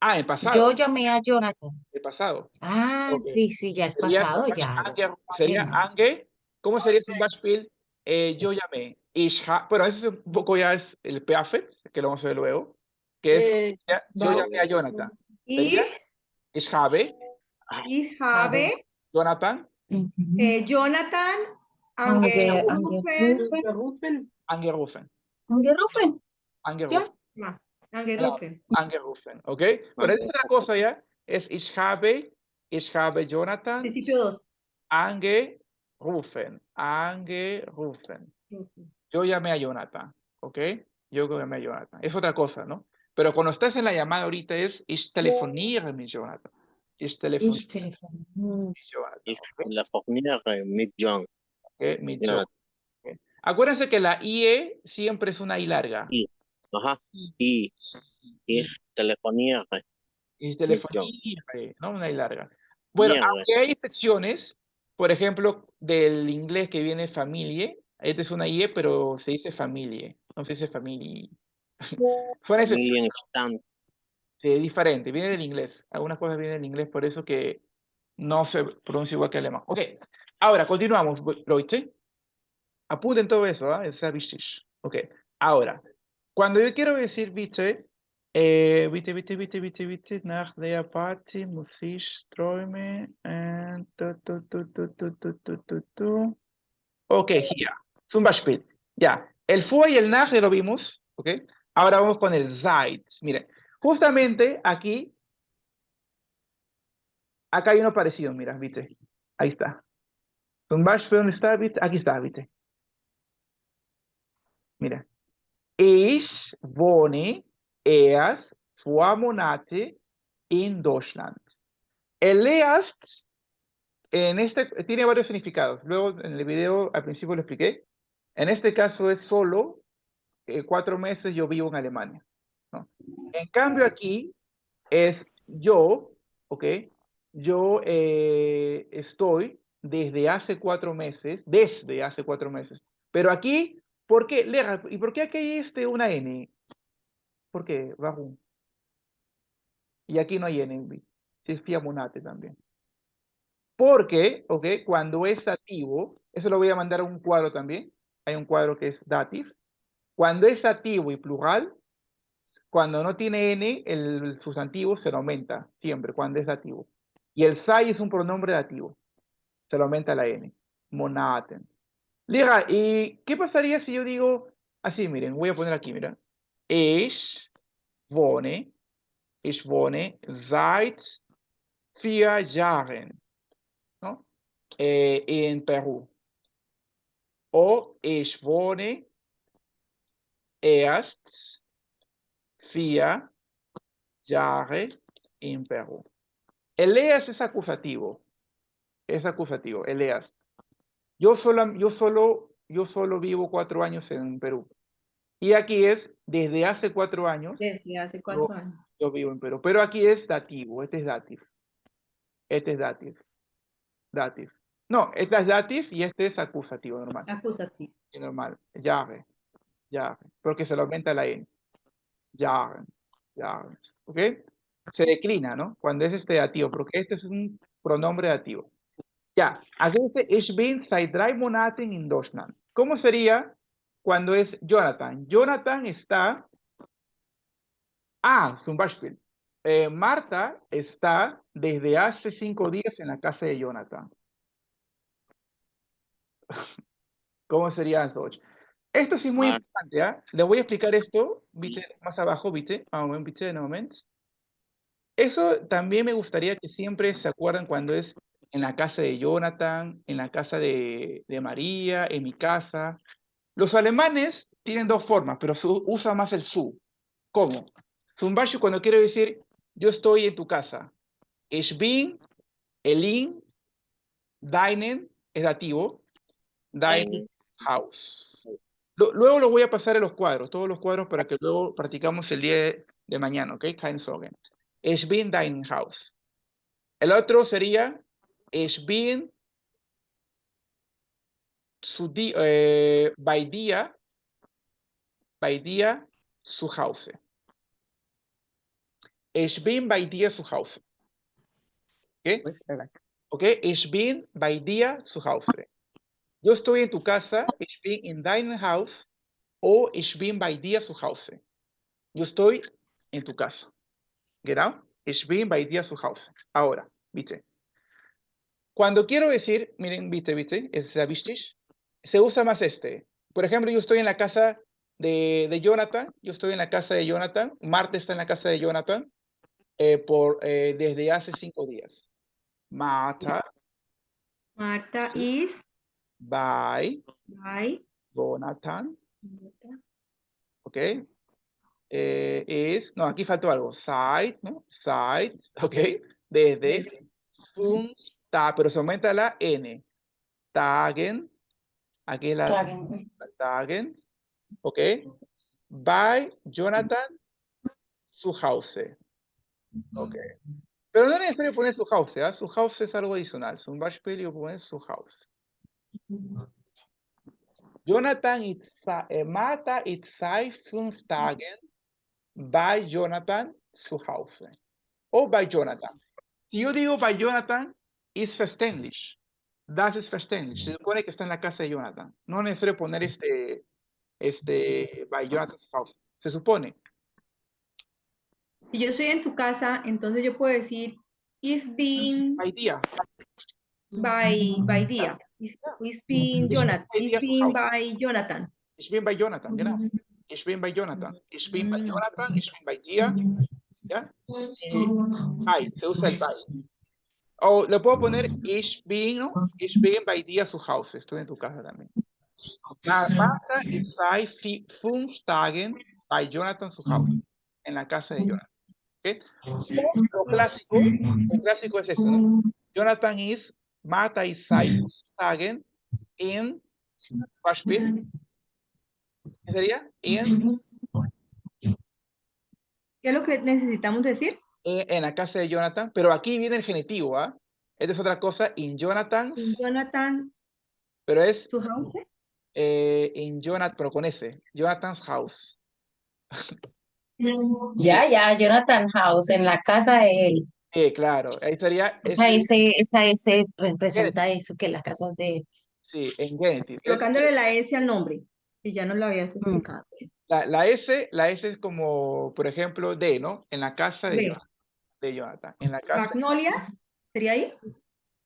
Ah, en pasado. yo llamé a Jonathan. En pasado. Ah, Ok. sí, sí, ya es Sería pasado, ya. Ange, sería. Ange. ¿Cómo sería zum Beispiel? Eh, yo llamé. Ich ha, bueno, eso es un poco ya es el perfect, que lo vamos a ver luego. Que es, Eh, ya- yo va- llamé a Jonathan. Ich, Sería Ich habe ich habe Jonathan eh, Jonathan Ange- angerufen. Rufen. angerufen. Angerufen. Angerufen. Ma, Angerufen. Angerufen. ¿Ok? Pero es otra cosa ya. Es ich habe, ich habe Jonathan Principio 2. angerufen. Angerufen. Yo llamé a Jonathan, ¿ok? Yo llamé a Jonathan. Es otra cosa, ¿no? Pero cuando estás en la llamada ahorita es ich telefoniere mit Jonathan. Ich telefoniere Ich telefoniere. mit Jonathan. Ich telefoniere mit Jonathan. Acuérdense que la IE siempre es una I larga. Ajá. Y telefoniere. Ich John. telefoniere, ¿no? Una I larga. Bueno, aunque hay excepciones, por ejemplo, del inglés que viene familie, esta es una IE, pero se dice familie, no se dice excepciones. Familien stand. Sí, es diferente, viene del inglés. Algunas cosas vienen del inglés, por eso que no se pronuncia igual que alemán. Ok, ahora continuamos, Leute. Apunten todo eso, ¿ah? Es wichtig. Ok, ahora, cuando yo quiero decir bitte, eh, bitte, bitte, bitte, bitte, bitte, nach der Party muss ich träumen. And tu, tu, tu, ok, hier. Zum Beispiel. Ya, el fue y el nach ya lo vimos. Ok. Ahora vamos con el Zeit. Mire, justamente aquí, acá hay uno parecido, mira, viste. Ahí está. Zum Beispiel, ¿dónde está? viste? Aquí está, viste. Mira. Ich wohne erst zwei Monate in Deutschland. El erst, en este, tiene varios significados. Luego en el video al principio lo expliqué. En este caso es solo eh, cuatro meses yo vivo en Alemania. En cambio aquí es yo, ¿ok? Yo eh, estoy desde hace cuatro meses, desde hace cuatro meses. Pero aquí, ¿por qué? Lera, ¿y por qué aquí hay este, una N? ¿Por qué? Y aquí no hay N, si es Fiamonate también. Porque, ¿ok? Cuando es dativo, eso lo voy a mandar a un cuadro también. Hay un cuadro que es dative. Cuando es dativo y plural, cuando no tiene n, el sustantivo se lo aumenta siempre, cuando es dativo. Y el sai es un pronombre dativo. Se lo aumenta la n. Monaten. Liga, ¿y qué pasaría si yo digo así? Miren, voy a poner aquí, mira. Ich wohne, ich wohne seit vier Jahren ¿no? Eh, en Perú. O ich wohne erst vier Jahre in Perú. El es acusativo. Es acusativo, el. Yo solo, yo solo, yo solo vivo cuatro años en Perú. Y aquí es desde hace cuatro años Desde hace cuatro No. años. yo vivo en Perú. Pero aquí es dativo, este es dative. Este es dative. Dative. No, este es dative y este es acusativo normal. Acusativo. Normal. Jahre. Jahre. Porque se le aumenta la N. Jahren. Jahren. ¿Ok? Se declina, ¿no? Cuando es este dativo, porque este es un pronombre dativo. Ya, aquí dice, ich bin seit drei Monaten in Deutschland. ¿Cómo sería cuando es Jonathan? Jonathan está... Ah, zum Beispiel. Eh, Marta está desde hace cinco días en la casa de Jonathan. ¿Cómo sería en Deutsch? Esto sí es muy Ah. importante, ¿ah? Le voy a explicar esto, ¿viste? Más abajo, ¿viste? Ah, ¿viste? Un momento. Eso también me gustaría que siempre se acuerdan cuando es en la casa de Jonathan, en la casa de, de María, en mi casa. Los alemanes tienen dos formas, pero su, usa más el su. ¿Cómo? Zum Beispiel cuando quiero decir, yo estoy en tu casa. Ich bin, el in, deinen, es dativo, dein. Lo- luego los voy a pasar a los cuadros, todos los cuadros para que luego practicamos el día de, de mañana, ¿ok? Kein Sorgen. Ich bin dein Haus. El otro sería Ich bin zu di, eh, bei dir, bei dir zu Hause. Ich bin bei dir zu Hause. ¿Ok? ¿Ok? Ich bin bei dir zu Hause. Yo estoy en tu casa, ich bin in deinem Haus, o ich bin bei dir zu Hause. Yo estoy en tu casa. Genau? Ich bin bei dir zu Hause. Ahora, ¿viste? Cuando quiero decir, miren, ¿viste, viste? Es. Se usa más este. Por ejemplo, yo estoy en la casa de, de Jonathan. Yo estoy en la casa de Jonathan. Marta está en la casa de Jonathan eh, por, eh, desde hace cinco días. Marta, Marta is by by Jonathan. ¿ok? Eh, es, no, aquí faltó algo, side, ¿no? Side, ¿ok? Desde, un, ta, pero se aumenta la N. Tagen, aquí la Tragen. Tagen, ¿ok? By Jonathan, su house, ¿ok? Pero no es necesario poner su house, ¿ah? Su house es algo adicional, un Beispiel y poner su house. Jonathan ist, sa- äh, Martha ist seit fünf Tagen bei Jonathan zu Hause. O bei Jonathan. Si yo digo bei Jonathan, es verständlich. Das ist verständlich. Se supone que está en la casa de Jonathan. No es necesario poner este, este, bei Jonathan zu Hause. Se supone. Si yo estoy en tu casa, entonces yo puedo decir is being Bei dir. by by dia. Is, is being Jonathan. by Is being by Jonathan. Ich bin bei Jonathan, genau. Ich bin bei Jonathan. Ich bin bei Mm. Jonathan. Ich bin bei dir. ¿Ya? Bei, se usa el bei. O le puedo poner ich bin, ¿no? Ich bin bei dir zu Hause. Estoy en tu casa también. Ma- Marta ist seit vi- fünf Tagen bei Jonathan zu Hause. En la casa de Jonathan. ¿ok? O Lo clásico, lo clásico es esto, ¿no? Jonathan is, Marta ist seit fünf Tagen in, Beispiel, ¿qué sería? In, ¿Qué es lo que necesitamos decir? En, la casa de Jonathan, pero aquí viene el genitivo, ¿ah? Esta es otra cosa, in Jonathan's, In Jonathan pero es su house. eh, in Jonathan, pero con S, Jonathan's house. Ya, ya, Jonathan House, en la casa de él. Eh, claro, ahí sería, Esa ese- S, esa S representa eso, que las casas de él. sí, en genitive. Es- Colocándole la S al nombre. Si ya no lo habías explicado. La, la S, la S es como, por ejemplo, de, ¿no? En la casa de, De. Jonathan. En la casa, Magnolias, ¿sería ahí?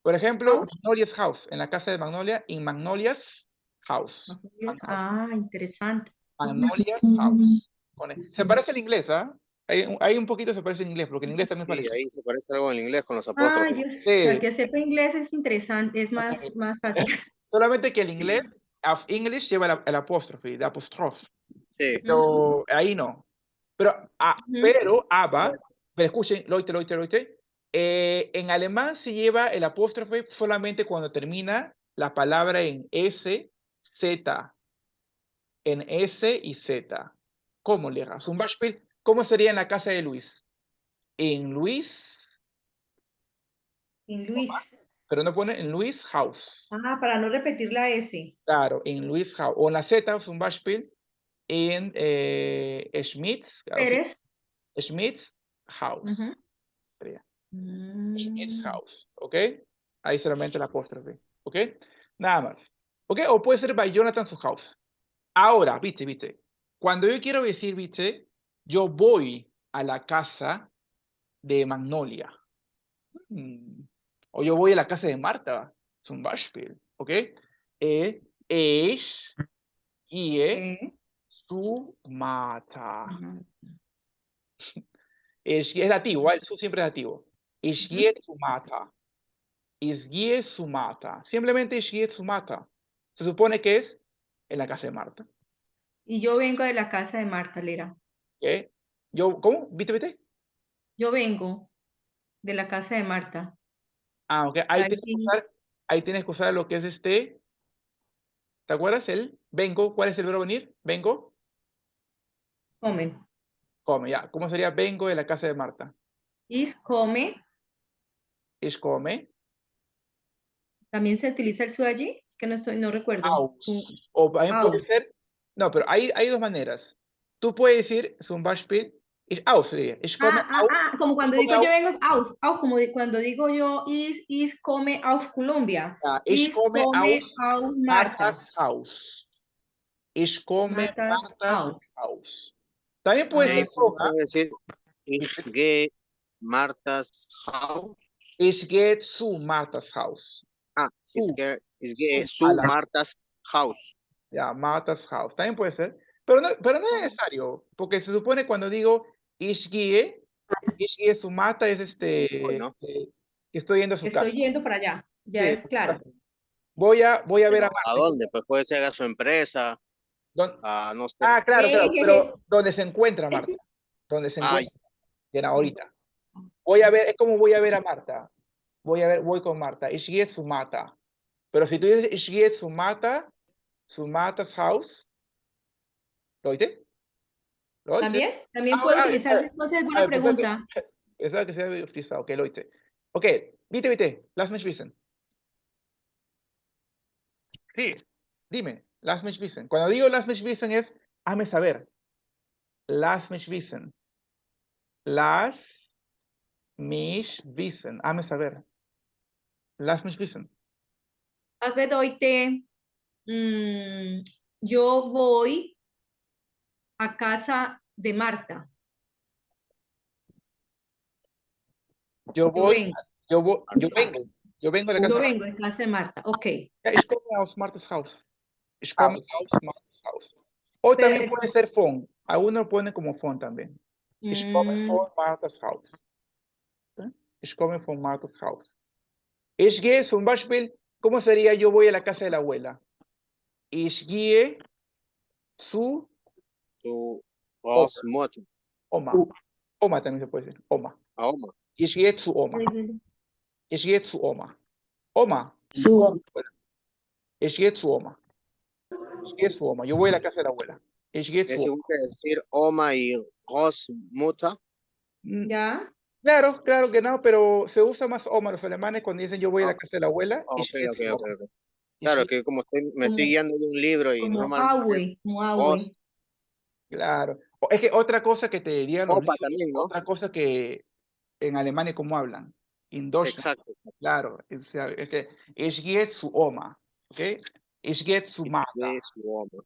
por ejemplo, House. Magnolia's house. En la casa de Magnolia, in Magnolia's house. Magnolias. Ah, interesante. Magnolia's house. Con E. Se parece al inglés, ¿ah? Hay, un- hay un poquito se parece en inglés, porque en inglés también Sí, parece. ahí se parece algo en inglés con los Ah, apóstrofes. yo, Sí. al que sepa inglés es interesante, es más, más fácil. Solamente que el inglés, of English lleva el, el apóstrofe, el apóstrofe. Sí, Pero ahí no. Pero, ah, Ujú. pero ABBA, pero escuchen, Leute, Leute, Leute, eh, en alemán se lleva el apóstrofe solamente cuando termina la palabra en S, Z. En S y Z. ¿Cómo, Lega? Zum Beispiel, ¿cómo sería en la casa de Luis? En Luis, En Luis. pero no pone en Luis House. Ah, para no repetir la S. Claro, en Luis House. O en la Z, zum Beispiel, en eh, Schmitz, Pérez. Schmitz House. Sería. in Mm, house, ¿ok? Ahí solamente el apóstrofe, ¿ok? Nada más, ¿ok? O puede ser by Jonathan su house. Ahora, viste, viste, cuando yo quiero decir, viste, yo voy a la casa de Magnolia. Mm, O yo voy a la casa de Marta, zum Beispiel, ¿ok? Eh, ich gehe eh, zu Marta. ujú. Es, es dativo, ¿eh? el su siempre es dativo. Ich gehe zu Martha. Simplemente zu Martha. Se supone que es en la casa de Marta. Y yo vengo de la casa de Marta Lera. ¿ok? Yo, ¿cómo? ¿Viste, viste? Yo vengo de la casa de Marta. Ah, ok. Ahí Ahí tienes, que usar, ahí tienes que usar lo que es este. ¿Te acuerdas? El Vengo, ¿cuál es el verbo venir? Vengo, Comen. Come, ya. ¿Cómo sería vengo de la casa de Marta? Is come. Ich come. ¿También se utiliza el su allí? Es que no estoy, no recuerdo. Aus. O también puede Aus. ser, no, pero hay, hay dos maneras. Tú puedes decir, zum Beispiel, ich aus, sería. Ich komme Ah, ah, aus. ah, como cuando come digo yo vengo auf, auf, como cuando digo yo is, is come auf Colombia. Ich Is komme come aus Marta. Martas Haus. Ich komme Martas Martas Haus. Haus. También puede ser puede decir, ich gehe Martas Haus. Ich gehe zu Martas Haus. Ah, ich gehe, ich gehe Zu, Martas Haus. Ya, Martas Haus. También puede ser. Pero no, pero no es necesario. Porque se supone cuando digo ich gehe, ich gehe zu Marta es este, Bueno. eh, que estoy yendo a su Estoy casa. yendo para allá. Ya Sí, es claro. Voy a, voy a ver a Marta. ¿A dónde? Pues puede ser a su empresa, ¿Dónde- a no sé. Ah, claro, claro, pero donde se encuentra Marta. Donde se Ah, encuentra. Bien, ahorita. Voy a ver, es como voy a ver a Marta. Voy a ver, voy con Marta. Zu Marta. Pero si tú dices Marta, zu Martas Haus. ¿Lo oíste? ¿Lo oíste? ¿También? También Ah, puedo ah, utilizar, ah, entonces, ah, buena que- pregunta. Pensaba que se había utilizado. Ok, lo oíste. Ok, vite, vite. Lass mich wissen. Sí, dime. Lass mich wissen. Cuando digo lass mich wissen es, hazme saber. Lass mich wissen. Lass mich wissen. Hazme saber. Lass mich wissen. Haz bedoite, mm, yo voy a casa de Marta. Yo voy, yo voy, yo vengo. Yo vengo la casa. yo de vengo en casa de Marta. Ok. Ja, ich komme aus Martas Haus. Ich komme aus Martas Haus. O también puede ser von. Algunos lo ponen como von también. Ich komme Mm, von Martas Haus. ¿Eh? Ich komme von Martas Haus. Ich gehe zum Beispiel, ¿cómo sería yo voy a la casa de la abuela? Ich gehe zu Su Großmutter. Oma. Oma también se puede decir. Oma. A Oma. Ich gehe zu Oma. Ich gehe zu Oma. Oma. Su Ich gehe zu Oma. Ich gehe zu Oma. Yo voy a la casa de la abuela. Es Oma. igual que decir Oma y Großmutter. Mm, ¿Ya? Claro, claro que no, pero se usa más Oma los alemanes cuando dicen yo voy a la casa de la abuela. Ok, ok, ok. Oma. ok. Ich Claro, que como estoy, me Como- estoy guiando de un libro y Como normalmente es como Claro. Es que otra cosa que te dirían los Opa libros, también, ¿no? otra cosa que en Alemania cómo hablan. In Deutschland, Exacto. claro. Es, es que gehe zu Oma, ¿ok? Ich gehe zu Marta, De su Oma.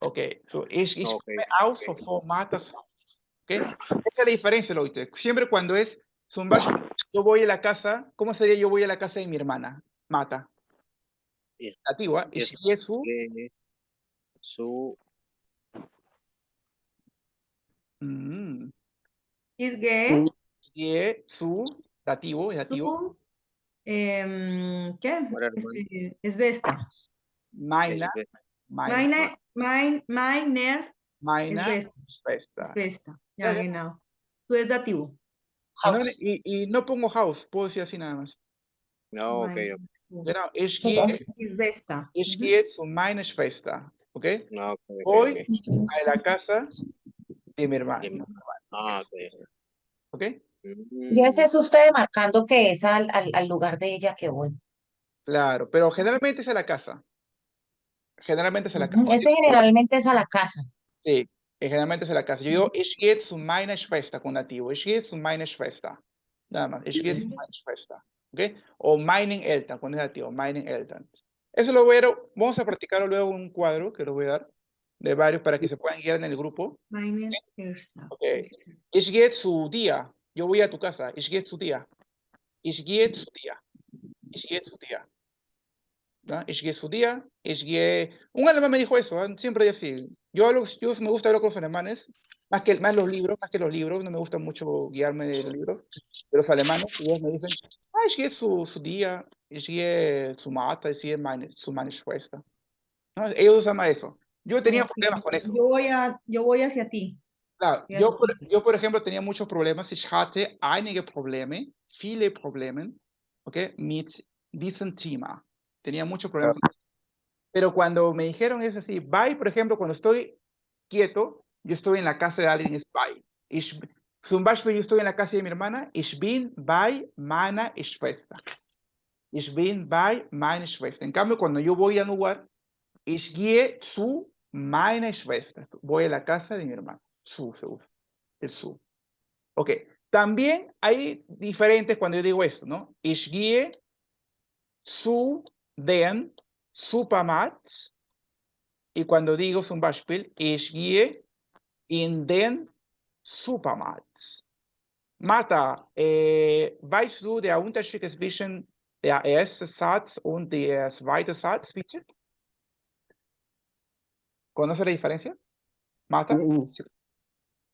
¿ok? So, ich, ich Ok, komme aus ok. von Martas Haus, ¿ok? Esa es la diferencia, lo oíste. Siempre cuando es, zum Beispiel, yo voy a la casa, ¿cómo sería yo voy a la casa de mi hermana? Mata. Bien. Nativo, ¿ah? Ich gehe zu, De su mm, Es que ich gehe zu, dativo, es dativo, tú, em, ¿qué? Este, Es Vesta. Meine, es- meine, Meine, mein, meiner es meine Vesta. Schwester. es Vesta. Ya, genau. Tú es dativo. Y no, y, y no pongo house, puedo decir así nada más. No, ok, Meine- ok. Genau, ich gehe. Es Vesta. ich gehe zu meiner Schwester, ¿ok? No, ok, ok, Voy ok. a la casa de mi hermano, Ah, ok. ¿ok? Mm, Ya ese es usted marcando que es al, al, al lugar de ella que voy. Claro, pero generalmente es a la casa. Generalmente es a la casa. Ese generalmente es a la casa. Sí, eh, generalmente es a la casa. Yo digo, ich gehe zu meiner Schwester con nativo. Ich gehe zu meiner Schwester. Nada más. Ich gehe zu meiner Schwester. ¿Ok? O meinen Eltern, cuando es nativo. Meinen Eltern. Eso lo voy a, vamos a practicarlo luego en un cuadro que lo voy a dar de varios para que se puedan guiar en el grupo. Meine Ersta. Ok. Ich gehe zu dir. Yo voy a tu casa. Ich gehe zu dir. Ich gehe zu dir. Ich gehe zu dir. ¿No? Zu dir. Ich gehe... Un alemán me dijo eso, ¿ah? siempre así. Yo, hablo, yo me gusta hablar con los alemanes, más que más los libros, más que los libros, no me gusta mucho guiarme de los libros, de los alemanes, y ellos me dicen, ah, dir, ich gehe zu Marta, ich gehe meine, zu meine Schwester. ¿no? Ellos usan eso. Yo tenía problemas con eso. Yo voy, a, yo voy hacia ti. Claro, yo por, yo, por ejemplo, tenía muchos problemas. Ich hatte einige Probleme, viele Probleme, okay, mit diesem Thema. Tenía muchos problemas. Pero cuando me dijeron es así, bei, por ejemplo, cuando estoy quieto, yo estoy en la casa de alguien, es bei. Ich, zum Beispiel, yo estoy en la casa de mi hermana, ich bin bei meiner Schwester. Ich bin bei meiner Schwester. En cambio, cuando yo voy a un lugar, ich gehe zu meiner Schwester. Voy a la casa de mi hermana. Su se usa. El su. Ok. También hay diferentes cuando yo digo esto, ¿no? Ich gehe zu den Supermarkt. Y cuando digo zum Beispiel, ich gehe in den Supermarkt. Martha, äh, weißt du der Unterschied zwischen der erste Satz und der zweite Satz, bitte? ¿Conoce la diferencia? Martha,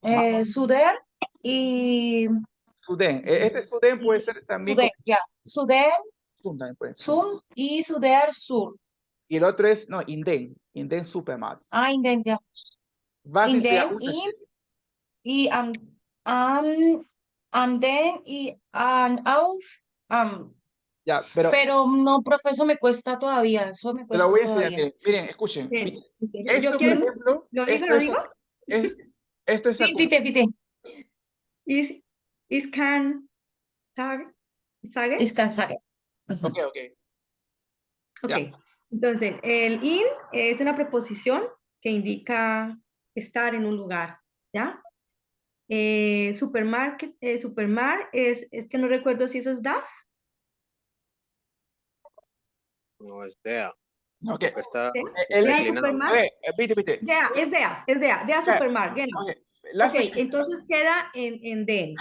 Eh, Suder y Suden. E- Este Suden puede ser también Suder, ya. Suder, Sun también puede ser. Sun y Suder, Sur. Y el otro es, no, Inden, Inden Supermarkt. Ah, Inden, ya. Inden y, y am, am, anden y an, auf, am. Ya, pero Pero no, profe, eso me cuesta todavía, eso me cuesta lo voy a todavía. Miren, miren, escuchen. Bien. miren. Yo Esto, por quiero, ejemplo, ¿lo digo, esto lo es- digo? es- esto es Sí, pite, pite. Is, is can, sage, sage. Ujú. Ok, ok. Ok, entonces el in es una preposición que indica estar en un lugar, ¿ya? Eh, supermarket, eh, supermar es, es que no recuerdo si eso es das. No es there. Ok. que Está ¿sí? El, Dea supermar, Oye, eh, vite, vite. dea, es dea, es dea, dea supermar, la Ok, entonces queda en, en den.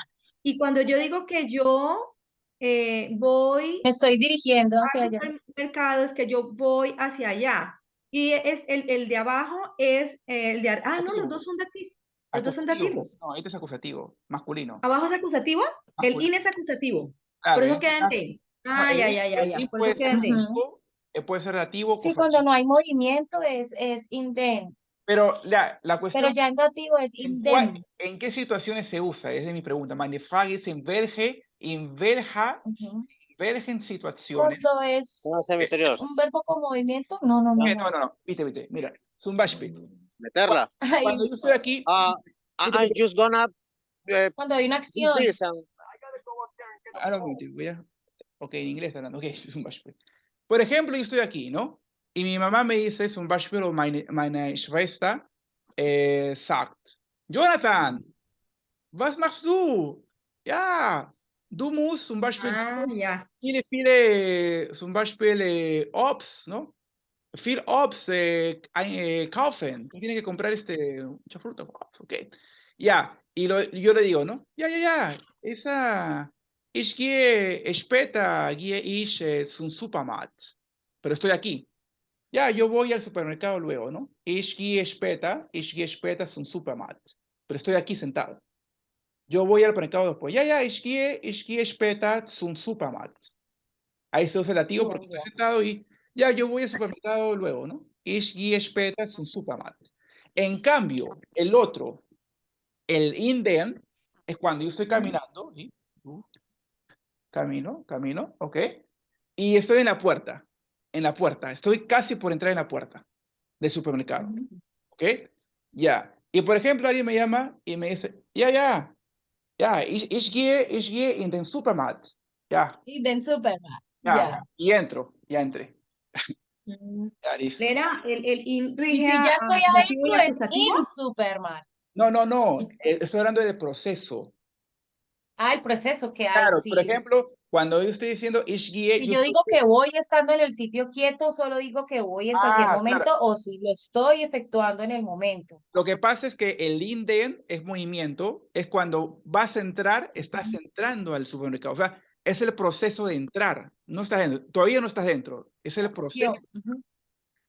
Y cuando yo digo que yo eh, voy Me estoy dirigiendo hacia al allá. supermercado, es que yo voy hacia allá. Y es el, el de abajo es el de... Ah, no, los dos son dativos. Los dos son dativos. No, este es acusativo, masculino. Abajo es acusativo, el Masculino. in es acusativo. Claro, Por eso el- queda en den. no, Ah, el ya, in- ya, ya, el ya. in Por puede eso queda ser en den. Dativo, eh, puede ser dativo, Sí, cosa- cuando no hay movimiento es, es inden, Pero la, la cuestión pero ya en dativo es ¿En, cuál- inden. en qué situaciones se usa? Es de mi pregunta. Meine Frage ist, in welche, in welcher, Ujú. welchen Situationen. Cuando es un verbo con movimiento, no, no, no, no. no, no, no, vite, vite. Mira, zum Beispiel. Meterla. Cuando yo estoy aquí, Ah, I- I'm just gonna uh, cuando hay una acción, and ah, no, vite, voy a, ok, en inglés está hablando, ok, zum Beispiel. Por ejemplo, yo estoy aquí, ¿no? Y mi mamá me dice, zum Beispiel, o meine, meine Schwester eh, sagt, Jonathan, was machst du? Ja, du zum Beispiel, Ah, ya. viele, viele, zum Beispiel Obst, ¿no? Viel Obst ein- äh, kaufen. Tú tienes que comprar este, mucha fruta. Ok. Ya, y lo- yo le digo, ¿no? Ya, ya, ya. Esa, ich gehe später, gehe ich zum Supermarkt. Pero estoy aquí. Ya, yo voy al supermercado luego, ¿no? Ich gehe später, ich gehe später zum Supermarkt. Pero estoy aquí sentado. Yo voy al supermercado después. Ya, ya, ich gehe später zum Supermarkt. Ahí se usa el lativo porque estoy sentado y ya, yo voy al supermercado luego, ¿no? Gehe später zum Supermarkt. En cambio, el otro, el in den, es cuando yo estoy caminando, ¿sí? Uh, Camino, camino, ¿ok? Y estoy en la puerta, en la puerta. Estoy casi por entrar en la puerta del supermercado. ¿Ok? Ya. Y por ejemplo, alguien me llama y me dice, ya, ya, ya, ich, ich gehe, ich gehe in den Supermarkt. Ya, inden Superman. ya. Ya. Y entro, ya entré. Mm. Era el, el in Y si ya a estoy y adentro es in Superman. No, no, no. eh, Estoy hablando del proceso. Ah, el proceso que hay, Claro, sí. por ejemplo, cuando yo estoy diciendo ich gehe, Si yo digo que voy estando en el sitio quieto, solo digo que voy en cualquier Ah, claro. momento o si lo estoy efectuando en el momento. Lo que pasa es que el in den es movimiento, es cuando vas a entrar, estás entrando al supermercado. O sea, es el proceso de entrar. No estás dentro, todavía no estás dentro. Es el proceso.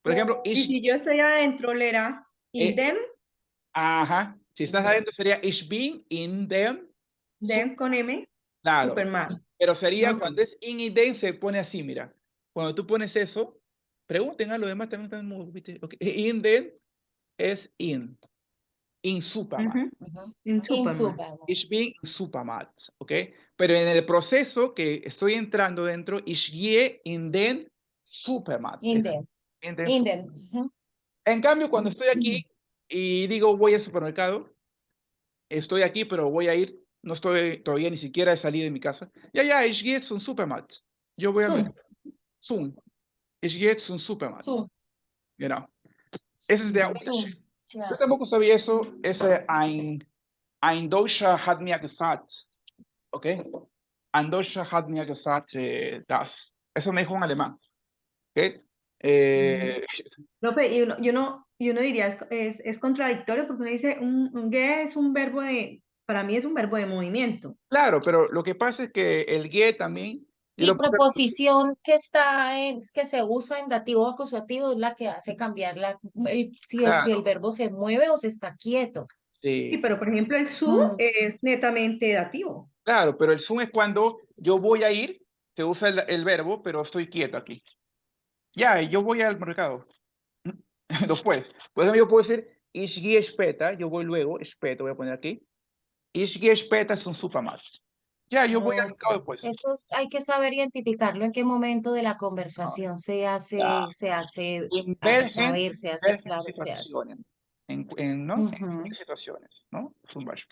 Por ejemplo, Y si yo estoy adentro, Lera, in Eh, ajá. Si estás adentro sería ich bin in dem, den con M, claro. Superman. Pero sería Ujú. cuando es in y den se pone así, mira. Cuando tú pones eso, pregunten a los demás también están muy, ¿viste? Ok, In den es in. In Supermarkt. Ujú, Ujú. In In Superman. Superman. Ich bin in Supermarkt, ¿ok? Pero en el proceso que estoy entrando dentro, ich gehe in den Supermarkt. In den. in den In. Ujú. En cambio, cuando estoy aquí y digo voy al supermercado, estoy aquí, pero voy a ir, no estoy todavía ni siquiera he salido de mi casa. Ja, ja, ich gehe zum Supermarkt. Yo voy a mercado. Zum. Ich gehe zum Supermarkt. Zum. Genau. Ese es der Zum. Unterschied. Ja. Yo tampoco sabía eso. Ese ein, ein Deutscher hat mir gesagt. Okay? Ein Deutscher hat mir gesagt äh, das. Eso me dijo un alemán. Okay? Eh, Profe, y uno, y uno, y uno diría, es, es, es contradictorio porque uno dice, un, un es un verbo de, para mí es un verbo de movimiento. Claro, pero lo que pasa es que el GUE también. Y lo proposición que está en, que se usa en dativo acusativo es la que hace cambiar la, el- si, el, si el Claro. verbo se mueve o se está quieto. Sí, Sí, pero por ejemplo el su Mm. es netamente dativo. claro, pero el zoom es cuando yo voy a ir, se usa el, el verbo, pero estoy quieto aquí. Ya, yo voy al mercado. Después, ejemplo, yo puedo decir, yo voy luego, später, voy a poner aquí. Gehe später zum Supermarkt. Ya, yo voy al mercado después. Eso es- hay que saber identificarlo en qué momento de la conversación se hace, Ya. se hace En welchen- saber, se hace claro, se hace. En, en, ¿no? En Ujú. qué situaciones, ¿no?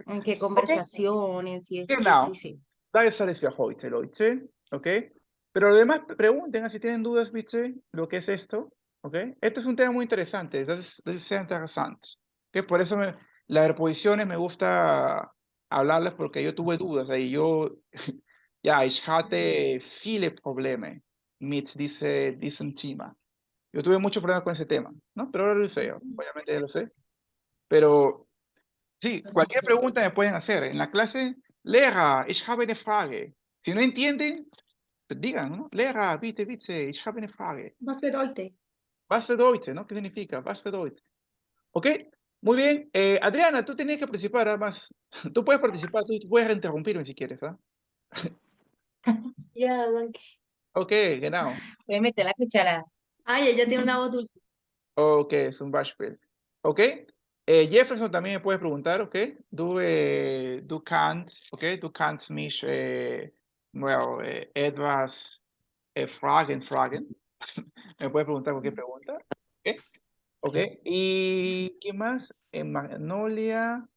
En qué conversaciones, y es- sí, Genau. sí, sí. Das alles für heute, Leute. ¿Ok? Pero lo demás, pregunten si tienen dudas, ¿viste? Lo que es esto. ¿Ok? Esto es un tema muy interesante. Das das ist sehr interessant. ¿Ok? Por eso me- las reposiciones me gusta hablarlas porque yo tuve dudas. Y yo, ja, ich hatte viele Probleme mit diese, diesem Thema. Yo tuve muchos problemas con ese tema, ¿no? Pero ahora lo sé, obviamente ya lo sé. Pero sí, cualquier pregunta me pueden hacer. En la clase, Lehrer, ich habe eine Frage. Si no entienden, pues digan, ¿no? Lehrer, bitte, bitte, ich habe eine Frage. Was bedeutet? Was bedeutet, ¿no? ¿Qué significa? Was bedeutet? ¿Ok? Muy bien. Eh, Adriana, tú tenías que participar, además. Tú puedes participar, tú, puedes interrumpirme si quieres, ¿ah? Ja, danke. Ok, genau. Voy a meter la cuchara. Ay, ella tiene una voz dulce. Ok, zum Beispiel. Ok. Eh, Jefferson también me puede preguntar, ok. Du, eh, du kannst, ok, du kannst mich, eh, well, eh, etwas eh, fragen, fragen. me puede preguntar cualquier pregunta. Ok. Ok. ¿Y qué más? Eh, Magnolia,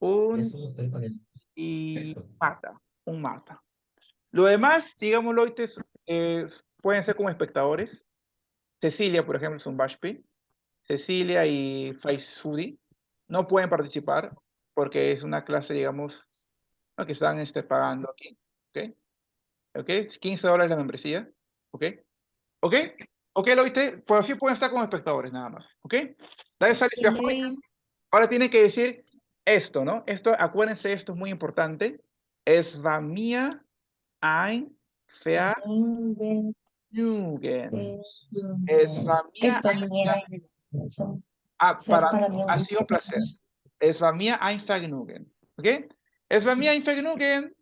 un y Marta, un Marta. Lo demás, digamos, Loites, eh, pueden ser como espectadores. Cecilia, por ejemplo, es un Bashpi. Cecilia y Faisudi no pueden participar porque es una clase, digamos, ¿no? que están este, pagando aquí. ¿Ok? ¿Ok? 15 dólares la membresía. ¿Ok? ¿Ok? ¿Ok, lo viste? Pues así pueden estar como espectadores nada más. ¿Ok? Dale, sale, Tiene- Ahora tienen que decir esto, ¿no? Esto, acuérdense, esto es muy importante. Es va mía ein Vergnügen. Es va mía ein. Ah, para ha sido un placer. Es war mir ein Vergnügen. ¿Ok? Es war mir ein Vergnügen.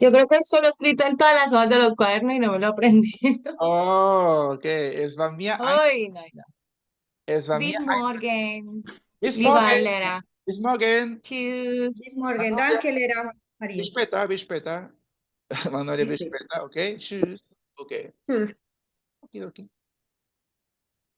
Yo creo que eso lo he escrito en todas las hojas de los cuadernos y no me lo aprendí. Oh, ok. Es mir ein, Ay, no, no. es war mir Bis ein, morgen. bis. Lera. Bis morgen. Tschüss. Bis morgen, danke, Lehrer Maria. Bis später, bis später. Manuel, Bis bis später. später. Ok. Tschüss. Ok. Okidoki.